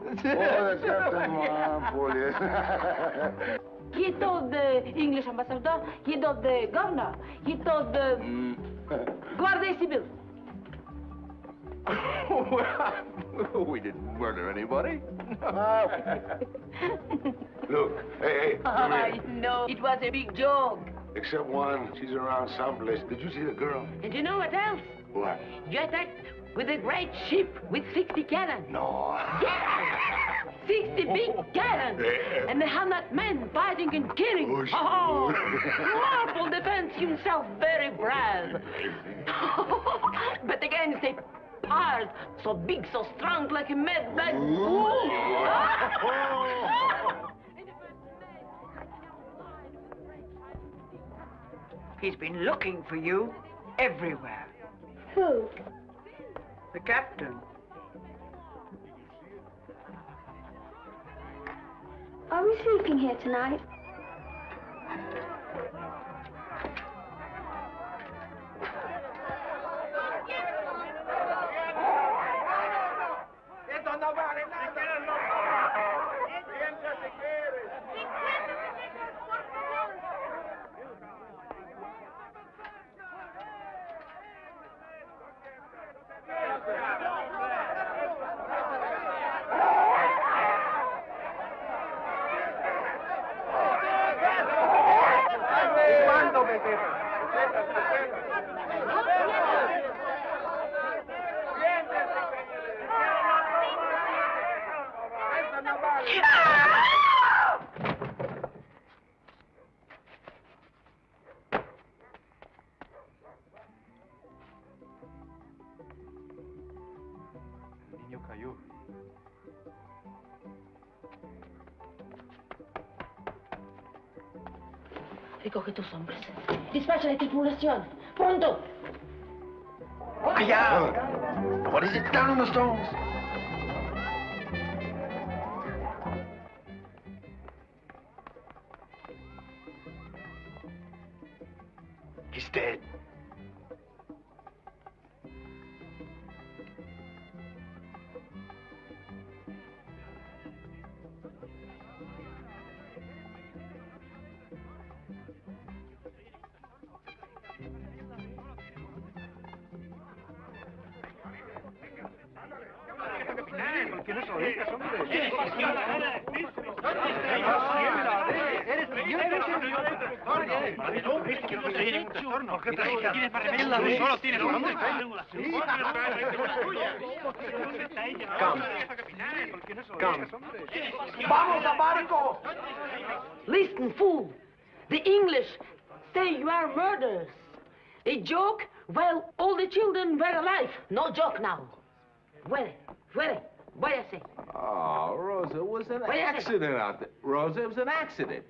Oh, that's Captain Marpole, yes. He told the English ambassador, he told the governor, he told the Guardia Civil. we didn't murder anybody. No. Look, hey, hey, I know, it was a big joke. Except one, she's around someplace. Did you see the girl? And you know what else? What? You attacked with a great ship with 60 cannons. No. Yeah! 60 big cannons! Yeah. And a hundred men fighting and killing. Oh, oh. oh. Marpole defends himself very brave. but against a pirate so big, so strong, like a mad black bull. He's been looking for you everywhere. Who? The captain. Are we sleeping here tonight? Theater. Recoge tus hombres. Despacha la tripulación. ¡Pronto! Allá! What is it down on the stones? The English say you are murderers. A joke? Well, all the children were alive. No joke now. Fuere, fuere. Váyase. Oh, Rosa, it was an second. accident out there. Rosa, it was an accident.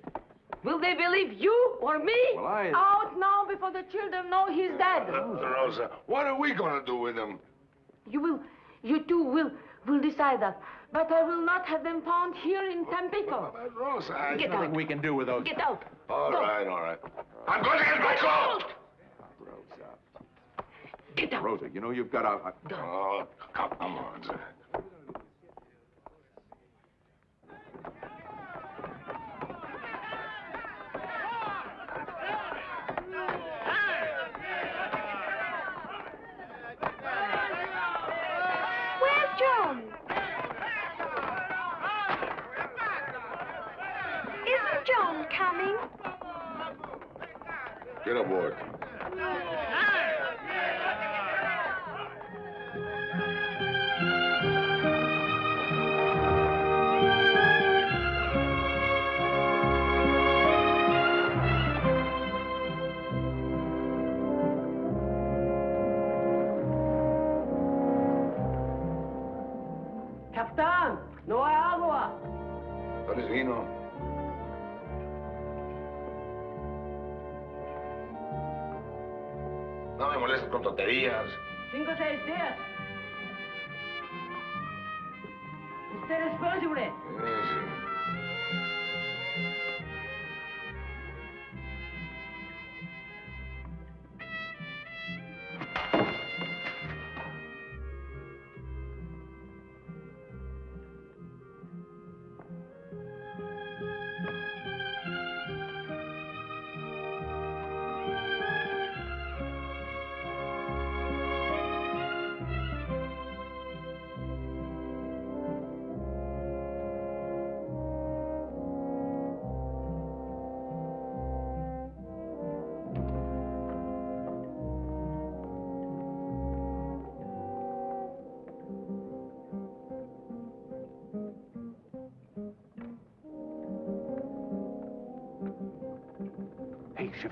Will they believe you or me? Well, I- Out now before the children know he's dead. Uh, Rosa, what are we gonna do with him? You will, you two will, will decide that. But I will not have them found here in Tampico. But Rosa, I... Get Nothing out. we can do with those. Get out. All Go. right, all right. I'm going to get my coat! Rosa. Get out. Rosa, you know you've got a... a- Oh, come on, sir. Where's John? Isn't John coming? Get aboard. Con tonterías. Cinco o seis días. Usted es responsable.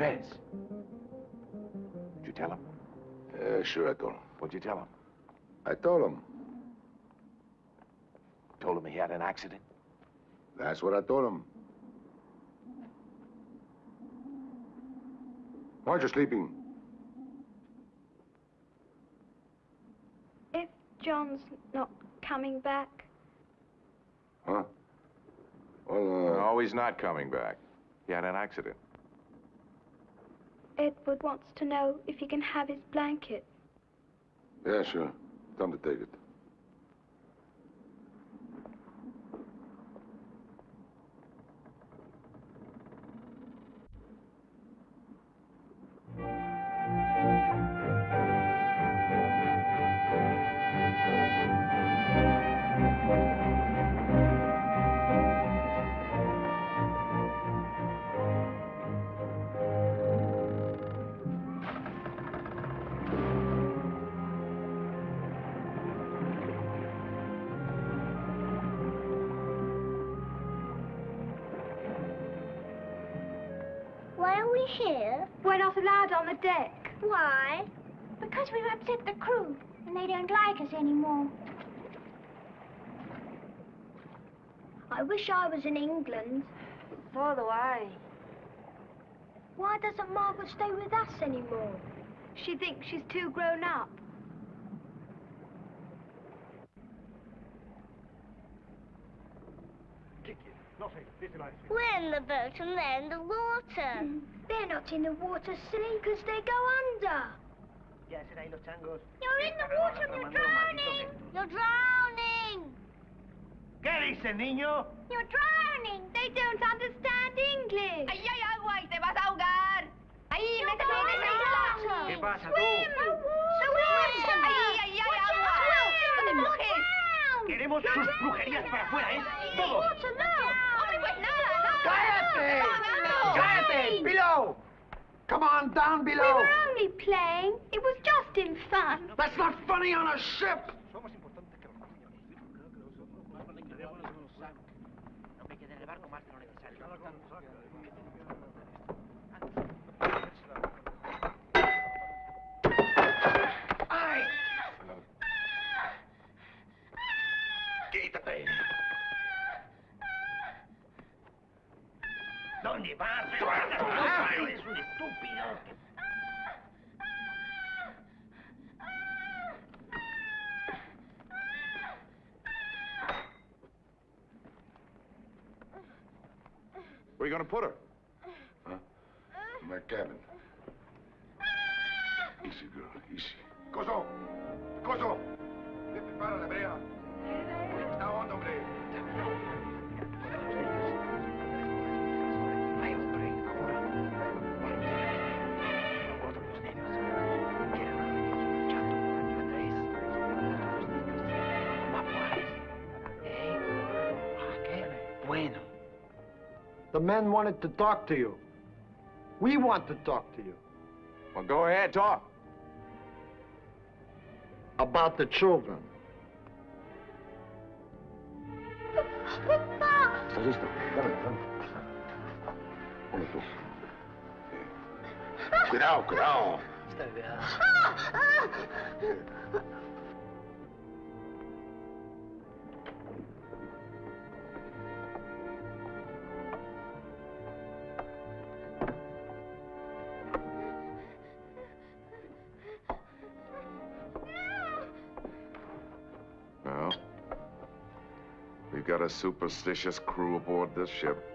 Hey, Did you tell him? Uh, sure, I told him. What'd you tell him? I told him. Told him he had an accident? That's what I told him. Why aren't you sleeping? If John's not coming back, Huh? Well, uh... No, he's not coming back. He had an accident. Edward wants to know if he can have his blanket. Yeah, sure. Him to take it. deck. Why? Because we've upset the crew, and they don't like us anymore. I wish I was in England. So do I. Why doesn't Margaret stay with us anymore? She thinks she's too grown up. We're in the boat and they're in the water. They're not in the water, silly, because they go under. Yes, será ahí los changos. You're in the water and you're drowning. You're drowning. ¿Qué dice, niño? You're drowning. They don't understand English. ¡Ahí hay agua y te vas a ahogar! ¡Ahí, métete en esa isla! ¿Qué pasa tú? ¡Swim! ¡Ahí, ahí hay agua! ¡No te mojes! Queremos sus brujerías para afuera, ¿eh? Todos. ¡Hombre, pues nada, nada! ¡Cállate! ¡Cállate! Below! Come on, down below! We were only playing. It was just in fun. That's not funny on a ship! No me quede en el barco más de lo necesario. ¡Ay! Quítate. Where are you going to put her? Huh? In my cabin. Easy, girl, easy. Coso. Vete men wanted to talk to you. We want to talk to you. Well, go ahead, talk. About the children. ¿Estás listo? Dale, dale. Ponlo tú. Cuidado, cuidado. Está bien. Superstitious crew aboard this ship.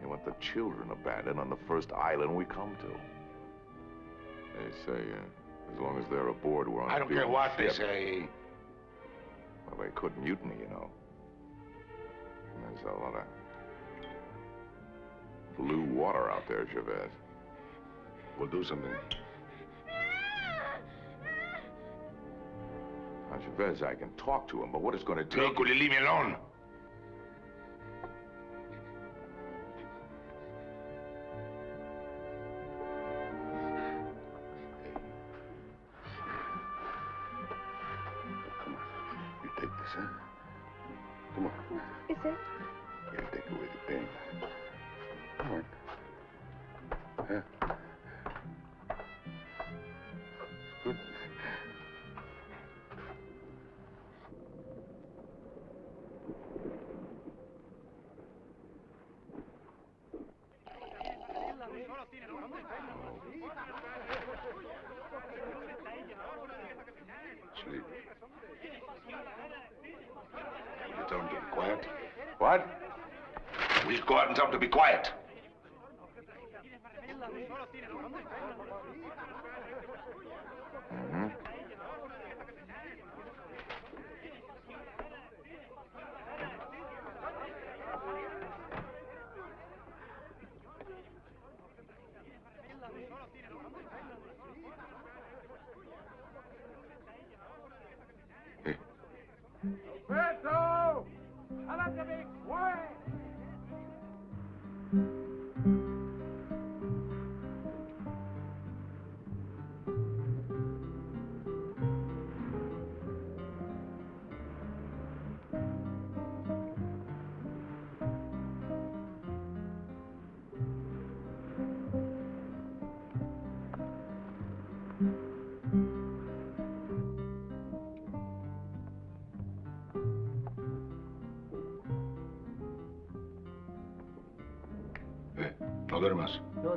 You want the children abandoned on the first island we come to. They say, uh, as long as they're aboard, we're on I don't care Beale's what they ship. say. Well, they could mutiny, you know. And there's a lot of blue water out there, Chavez. We'll do something. Chavez, I can talk to him, but what it's going to take... Look, will you leave me alone? And tell them to be quiet.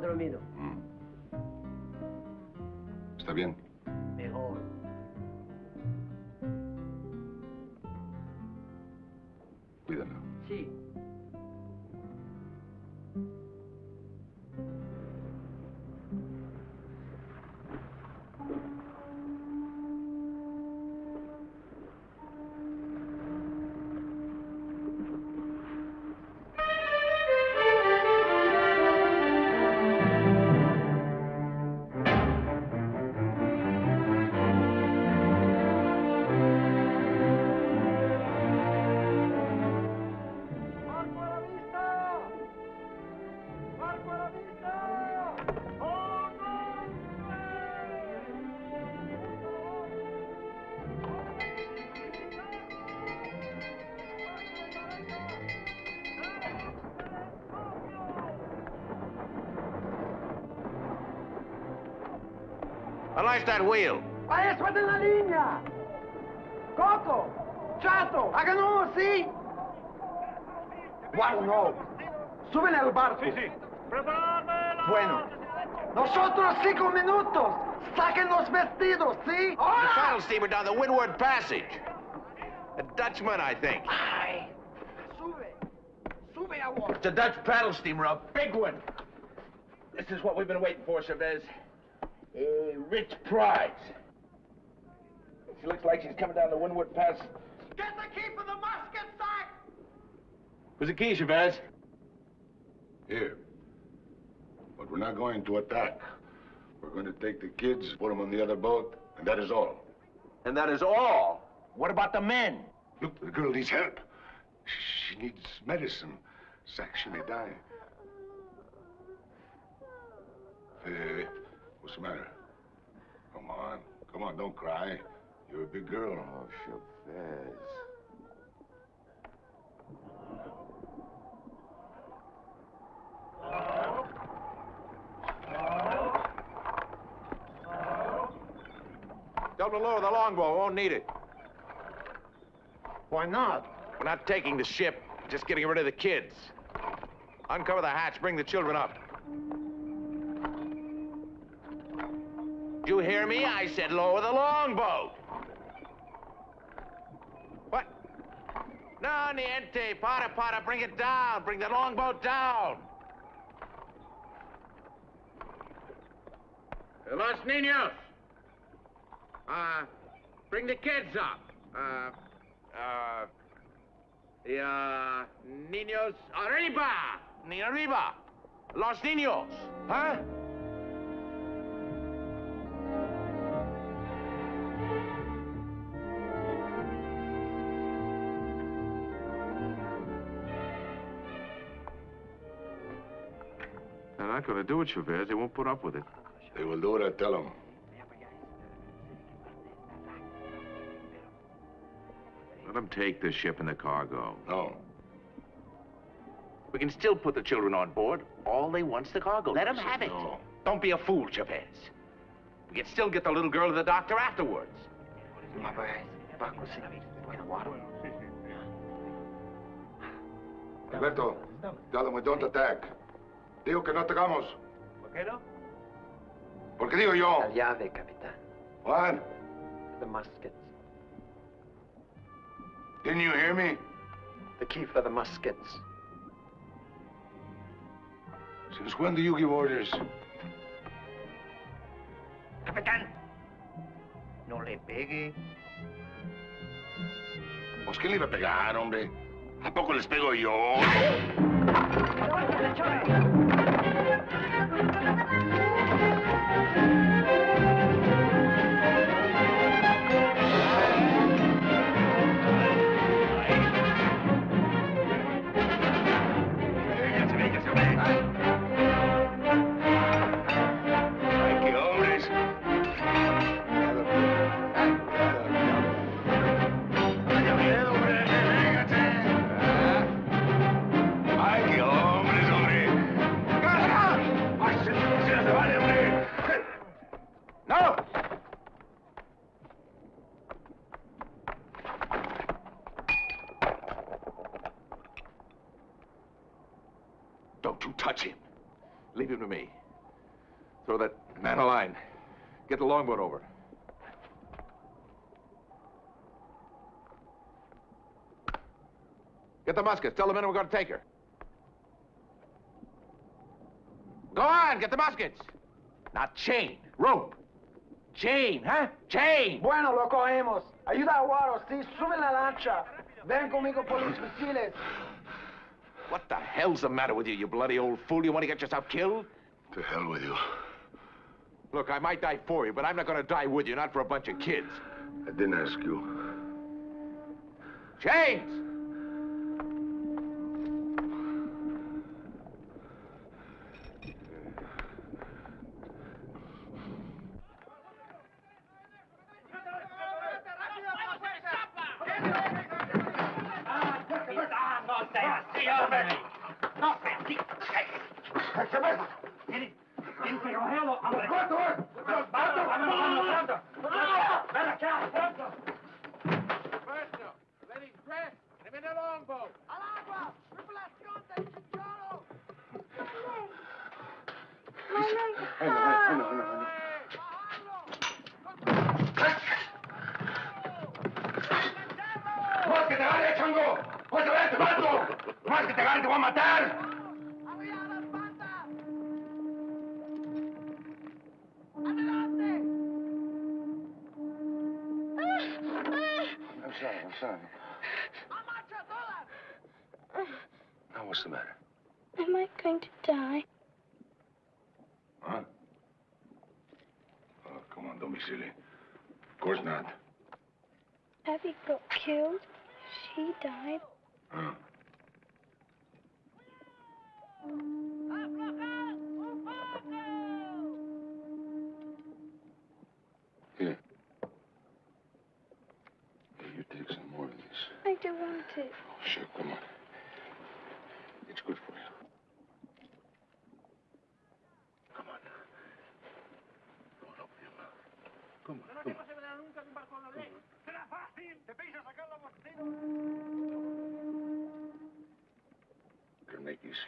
Duermas. No he dormido. Mm. ¿Está bien? Unlace that wheel. ¡Maestro de la línea! ¡Coco! ¡Chato! ¡Háganos así! ¡Wow, no! ¡Suben al barco! Sí, sí. Bueno. Nosotros cinco minutos. Saquen los vestidos, ¿sí? The paddle steamer down the Windward Passage. A Dutchman, I think. Ay, Sube. Sube a agua. It's a Dutch paddle steamer, a big one. This is what we've been waiting for, Chavez. A rich prize. She looks like she's coming down the Windward Pass. Get the key for the musket sack! Where's the key, Chavez? Here. But we're not going to attack. We're going to take the kids, put them on the other boat, and that is all. And that is all? What about the men? Look, the girl needs help. She needs medicine. Zach, she may die. Hey, what's the matter? Come on. Come on, don't cry. You're a big girl. Oh, Chavez. Tell them to lower the longboat. Won't need it. Why not? We're not taking the ship. Just getting rid of the kids. Uncover the hatch. Bring the children up. You hear me? I said lower the longboat. What? No, niente. Para, para. Bring it down. Bring the longboat down. Los niños. Uh, bring the kids up. Uh, uh, yeah, niños arriba. Ni arriba. Los niños. Huh? Not going to do it, Chavez. They won't put up with it. They will do what I tell them. Let them take the ship and the cargo. No. We can still put the children on board. All they want's the cargo. Let them have it. No. Don't be a fool, Chavez. We can still get the little girl to the doctor afterwards. Alberto, tell them we don't attack. Digo que no atacamos. ¿Por qué no? ¿Por qué digo yo? La llave, capitán. What? The muskets. Didn't you hear me? The key for the muskets. Since when do you give orders? Capitán. No le pegue. Pues quién le iba a pegar, hombre. ¿A poco les pego yo? Leave him to me. Throw that man a line. Get the longboat over. Get the muskets. Tell the men we're going to take her. Go on, get the muskets. Now, chain, rope. Chain, huh? Chain. Bueno, lo cogemos. Ayuda a Guaro, sí, sube la lancha. Ven conmigo por los fusiles. What the hell's the matter with you, you bloody old fool? You want to get yourself killed? To hell with you. Look, I might die for you, but I'm not going to die with you, not for a bunch of kids. I didn't ask you. Chains!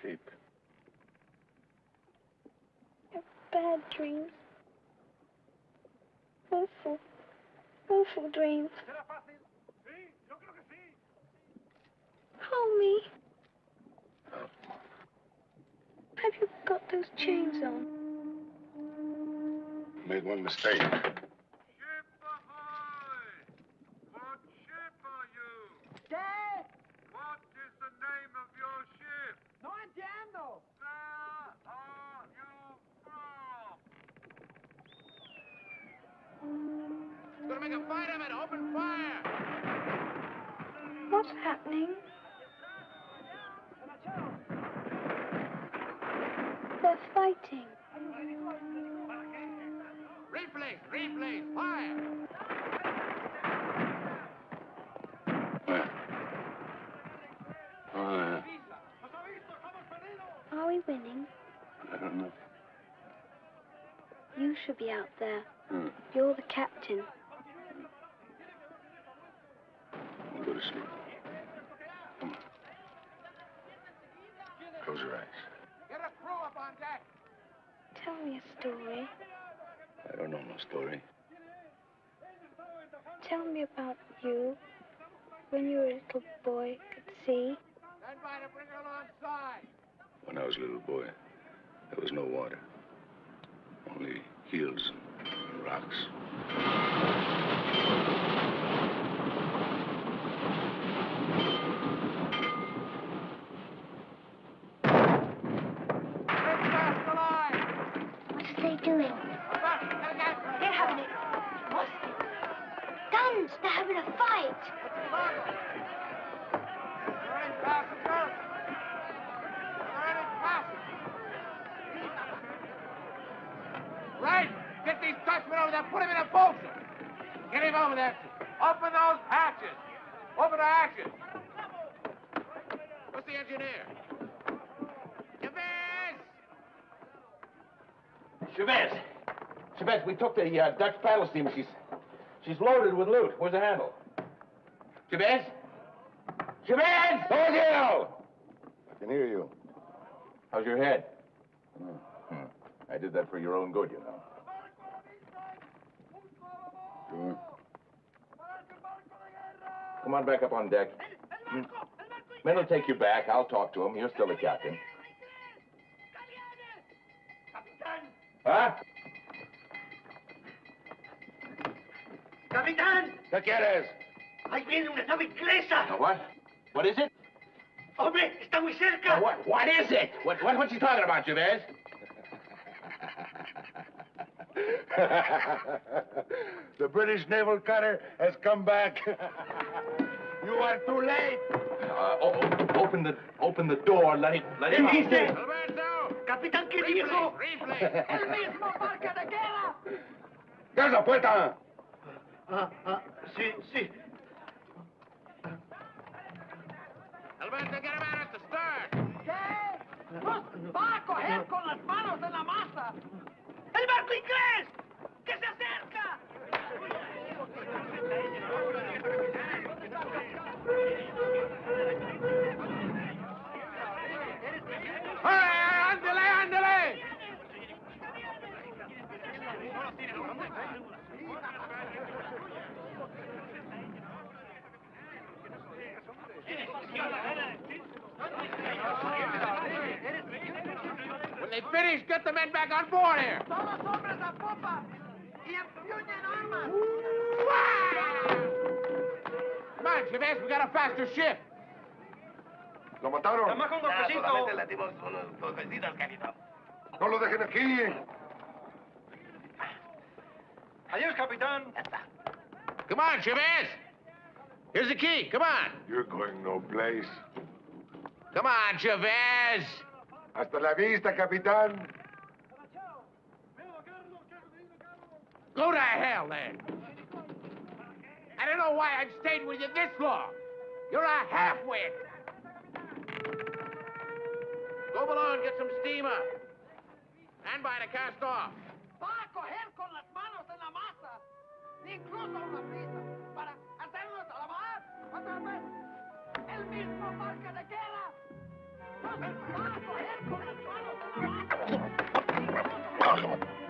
It'll make you sleep. Bad dreams. Awful, awful dreams. Será fácil. Sí, yo creo que sí. Hold me. Have you got those chains on? Made one mistake. ¿Qué? What is the name of your ship? No entiendo. Where are you from? Gonna make a fight of it. Open fire. What's happening? They're fighting. Replace, replace, fire. Where? Oh, yeah. Are we winning? I don't know. You should be out there. Hmm. You're the captain. We'll go to sleep. Come on. Close your eyes. Get a crew up on deck. Tell me a story. I don't know no story. Tell me about you when you were a little boy at sea. Stand by to bring her alongside. When I was a little boy, there was no water. Only hills and rocks. What are they doing? They're having a... What's Guns! They're having a fight! Right. Get these Dutchmen over there. Put him in a boat. Get him over there. Open those hatches. Open the hatches. What's the engineer? Chavez! Chavez, we took the uh, Dutch paddle steamer. She's, she's loaded with loot. Where's the handle? Chavez? Chavez! Hold you! I can hear you. How's your head? Hmm, hmm. I did that for your own good, you know. Sure. Come on back up on deck. Hmm. Men will take you back. I'll talk to him. You're still the captain. Huh? ¡Capitán! ¿Qué quieres? ¡Ahí viene una nave inglesa! A what? What is it? ¡Hombre, está muy cerca! A what? What is it? What, what, what's he talking about, Chavez? the British naval cutter has come back. you are too late. Uh, o- o- open the open the door. Let him let him. ¿Qué dice? ¡Capitán, qué dijo! ¡El mismo parque de guerra! ¿Qué la puerta? Ah, ah, sí, sí. Alberto, get him out at the stern. ¿Qué? ¡Nos va a coger con las manos en la masa! ¡El barco inglés! ¡Que se acerca! ¡Ándale, ándale! When they finish, get the men back on board here. ¡Todos hombres a popa! ¡Y empuñen armas! Come on, Chavez, we got a faster ship. ¿Lo mataron? Nada más un golpecito. le dimos unos golpecitos, capitán. No lo dejen aquí. Adiós, capitán. Come on, Chavez. Here's the key. Come on. You're going no place. Come on, Chavez. Hasta la vista, capitán. Go to hell, then. I don't know why I've stayed with you this long. You're a half-wit. Go below and get some steamer. And by the cast off. ¡Va a coger con las manos en la masa! ¡Incluso una prisa! ¡Otra vez! ¡El mismo parque de guerra! ¡Nos va a coger con las manos en la masa!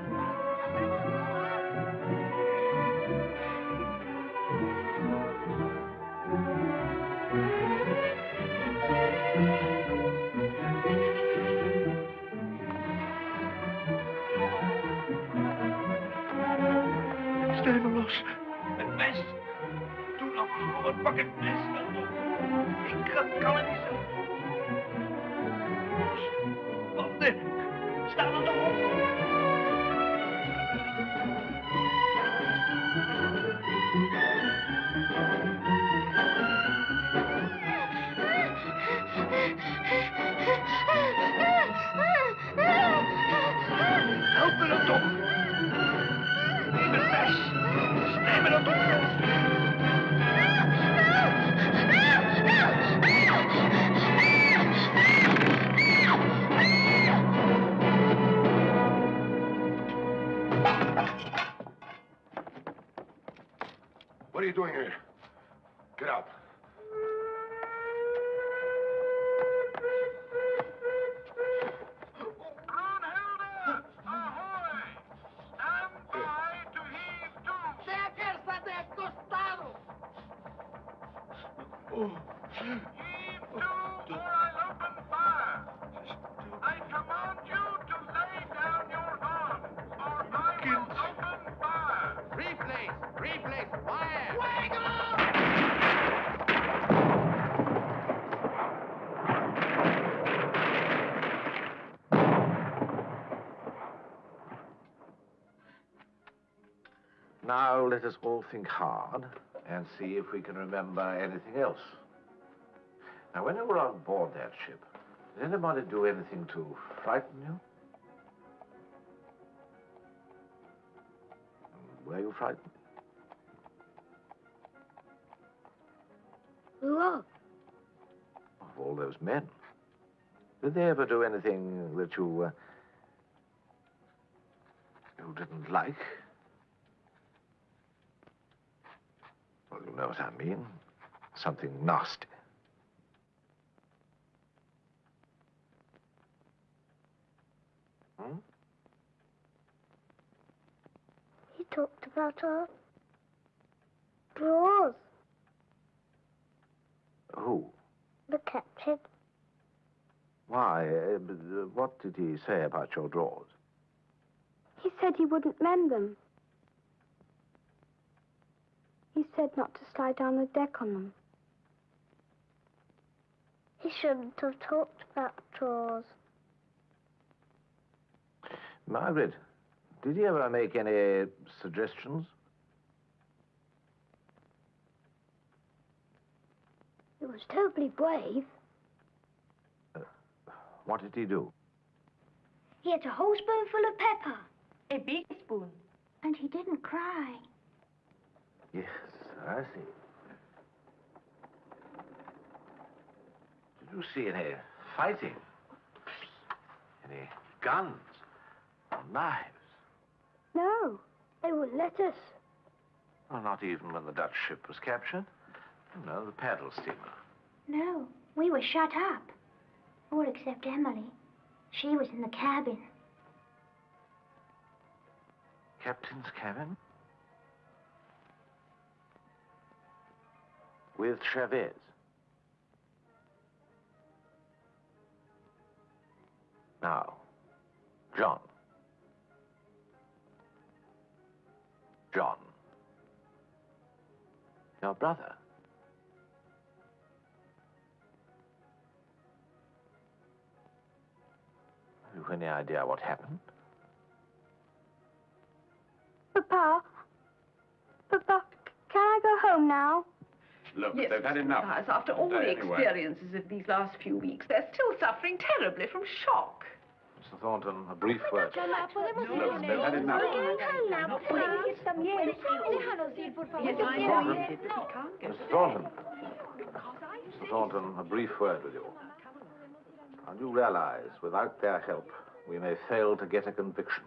Nog pak het mes. Ik kan, kan het niet zo. Wat Staan er toch op? Help me dan toch. Neem het mes. Neem me dan toch you doing here? Get out. All think hard and see if we can remember anything else. Now, when you were on board that ship, did anybody do anything to frighten you? Were you frightened? Who are? Of all those men. Did they ever do anything that you, uh, you didn't like? Well, you know what I mean. Something nasty. Hmm? He talked about our drawers. Who? The captain. Why? Uh, uh, what did he say about your drawers? He said he wouldn't mend them. He said not to slide down the deck on them. He shouldn't have talked about drawers. Margaret, did he ever make any suggestions? He was terribly brave. Uh, what did he do? He had a whole spoonful of pepper. A big spoon. And he didn't cry. Yes, I see. Did you see any fighting? Any guns? Or knives? No, they wouldn't let us. Well, not even when the Dutch ship was captured. You know, the paddle steamer. No, we were shut up. All except Emily. She was in the cabin. Captain's cabin? With Chavez. Now, John. John. Your brother. Have you any idea what happened? Papa, Papa, can I go home now? Look, Yes, they've had enough. Mathias, after all the Today, anyway. experiences of these last few weeks, they're still suffering terribly from shock. Mr. Thornton, a brief word. Look, they've had enough. Mr. Thornton. Mr. Thornton, a brief word with you. And you realize, without their help, we may fail to get a conviction.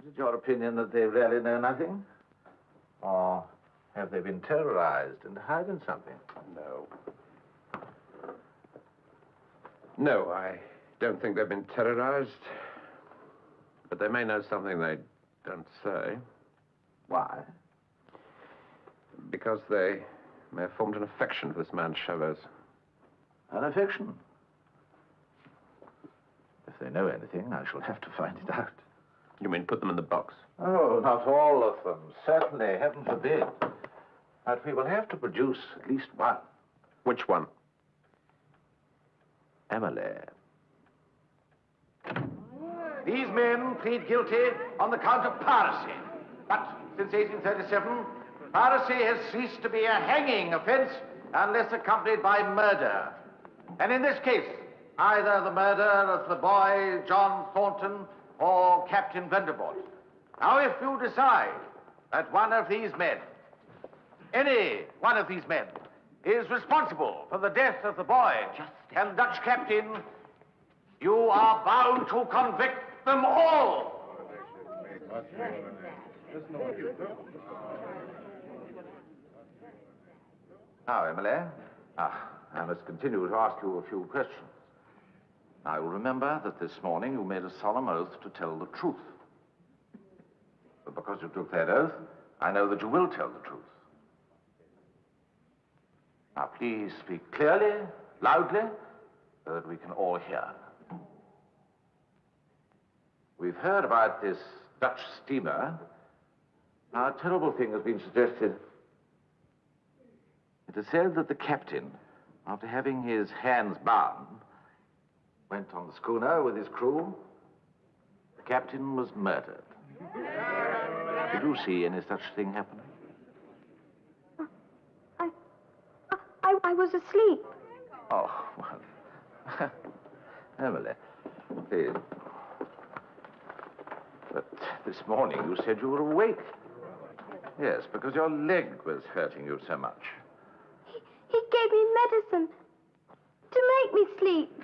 Is it your opinion that they really know nothing? Or have they been terrorized and hiding something? No. No, I don't think they've been terrorized. But they may know something they don't say. Why? Because they may have formed an affection for this man Chavez. An affection? If they know anything, I shall have to find it out. You mean put them in the box? Oh, not all of them. Certainly, heaven forbid. But we will have to produce at least one. Which one? Emily. These men plead guilty on the count of piracy. But since 1837, piracy has ceased to be a hanging offense unless accompanied by murder. And in this case, either the murder of the boy John Thornton or Captain Van der Voort. Now, if you decide that one of these men, any one of these men, is responsible for the death of the boy and Dutch captain, you are bound to convict them all. Now, Emily, ah, I must continue to ask you a few questions. Now, you'll remember that this morning you made a solemn oath to tell the truth. But because you took that oath, I know that you will tell the truth. Now, please speak clearly, loudly, so that we can all hear. We've heard about this Dutch steamer. Now, a terrible thing has been suggested. It is said that the captain, after having his hands bound, went on the schooner with his crew. The captain was murdered. Did you see any such thing happen? I, was asleep. Oh, well. Emily, please. But this morning you said you were awake. Yes, because your leg was hurting you so much. He gave me medicine to make me sleep.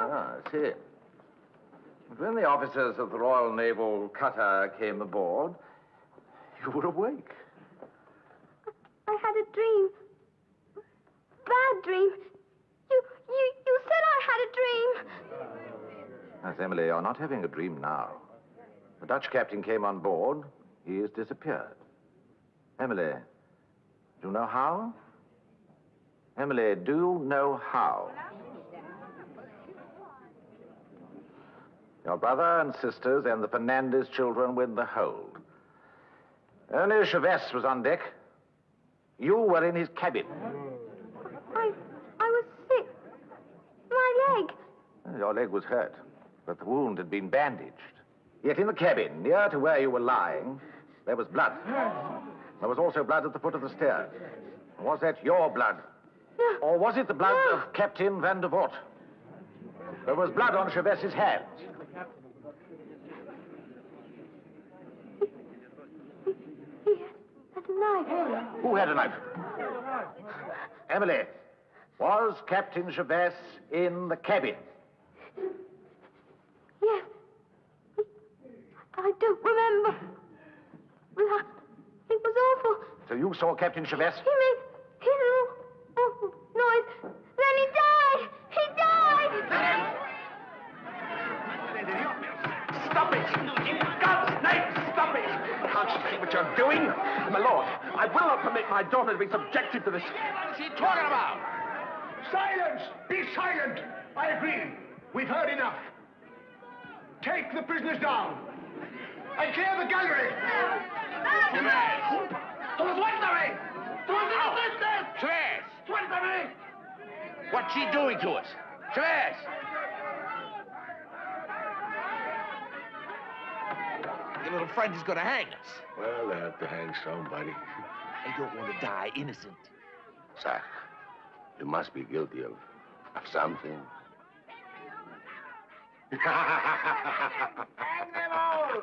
Ah, I see. When the officers of the Royal Naval Cutter came aboard, you were awake. I had a dream. Bad dream. You, you, you said I had a dream. Miss Emily, you're not having a dream now. The Dutch captain came on board. He has disappeared. Emily, do you know how? Emily, do you know how? Your brother and sisters and the Fernandez children were in the hold. Only Chavez was on deck. You were in his cabin. I, I was sick. My leg. Your leg was hurt, but the wound had been bandaged. Yet in the cabin, near to where you were lying, there was blood. There was also blood at the foot of the stairs. Was that your blood? Or was it the blood of Captain Van der Voort? There was blood on Chavez's hands. That's a knife. Eh? Who had a knife? Emily, was Captain Chavez in the cabin? Yes. I don't remember. It was awful. So you saw Captain Chavez? He made my daughter to be subjected to this. What's he talking about? Silence! Be silent! I agree. We've heard enough. Take the prisoners down. And clear the gallery. Suéltame! Chavez! Suéltame! What's she doing to us? Chavez! Your little friend is going to hang us. Well, they have to hang somebody. I don't want to die innocent. Sir, you must be guilty of, of something. Hang them all!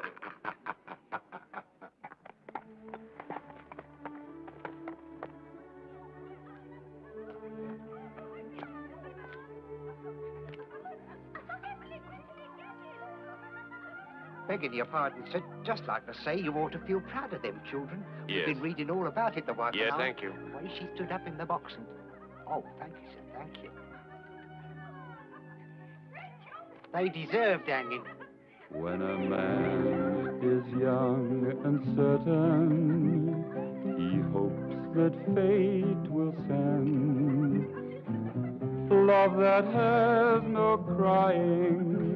Begging your pardon, sir, just like to say you ought to feel proud of them children. Yes. We've been reading all about it the wife Yes, thank you. The way she stood up in the box and... Oh, thank you, sir, thank you. They deserved hanging. When a man is young and certain, he hopes that fate will send love that has no crying,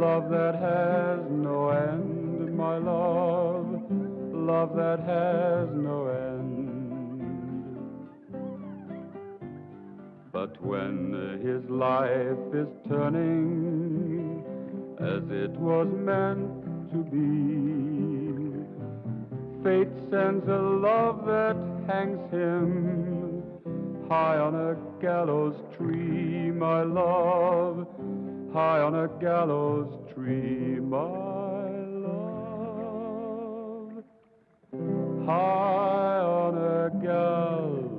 love that has no end, my love, love that has no end. But when his life is turning as it was meant to be, fate sends a love that hangs him high on a gallows tree, my love, high on a gallows tree, my love. High on a gallows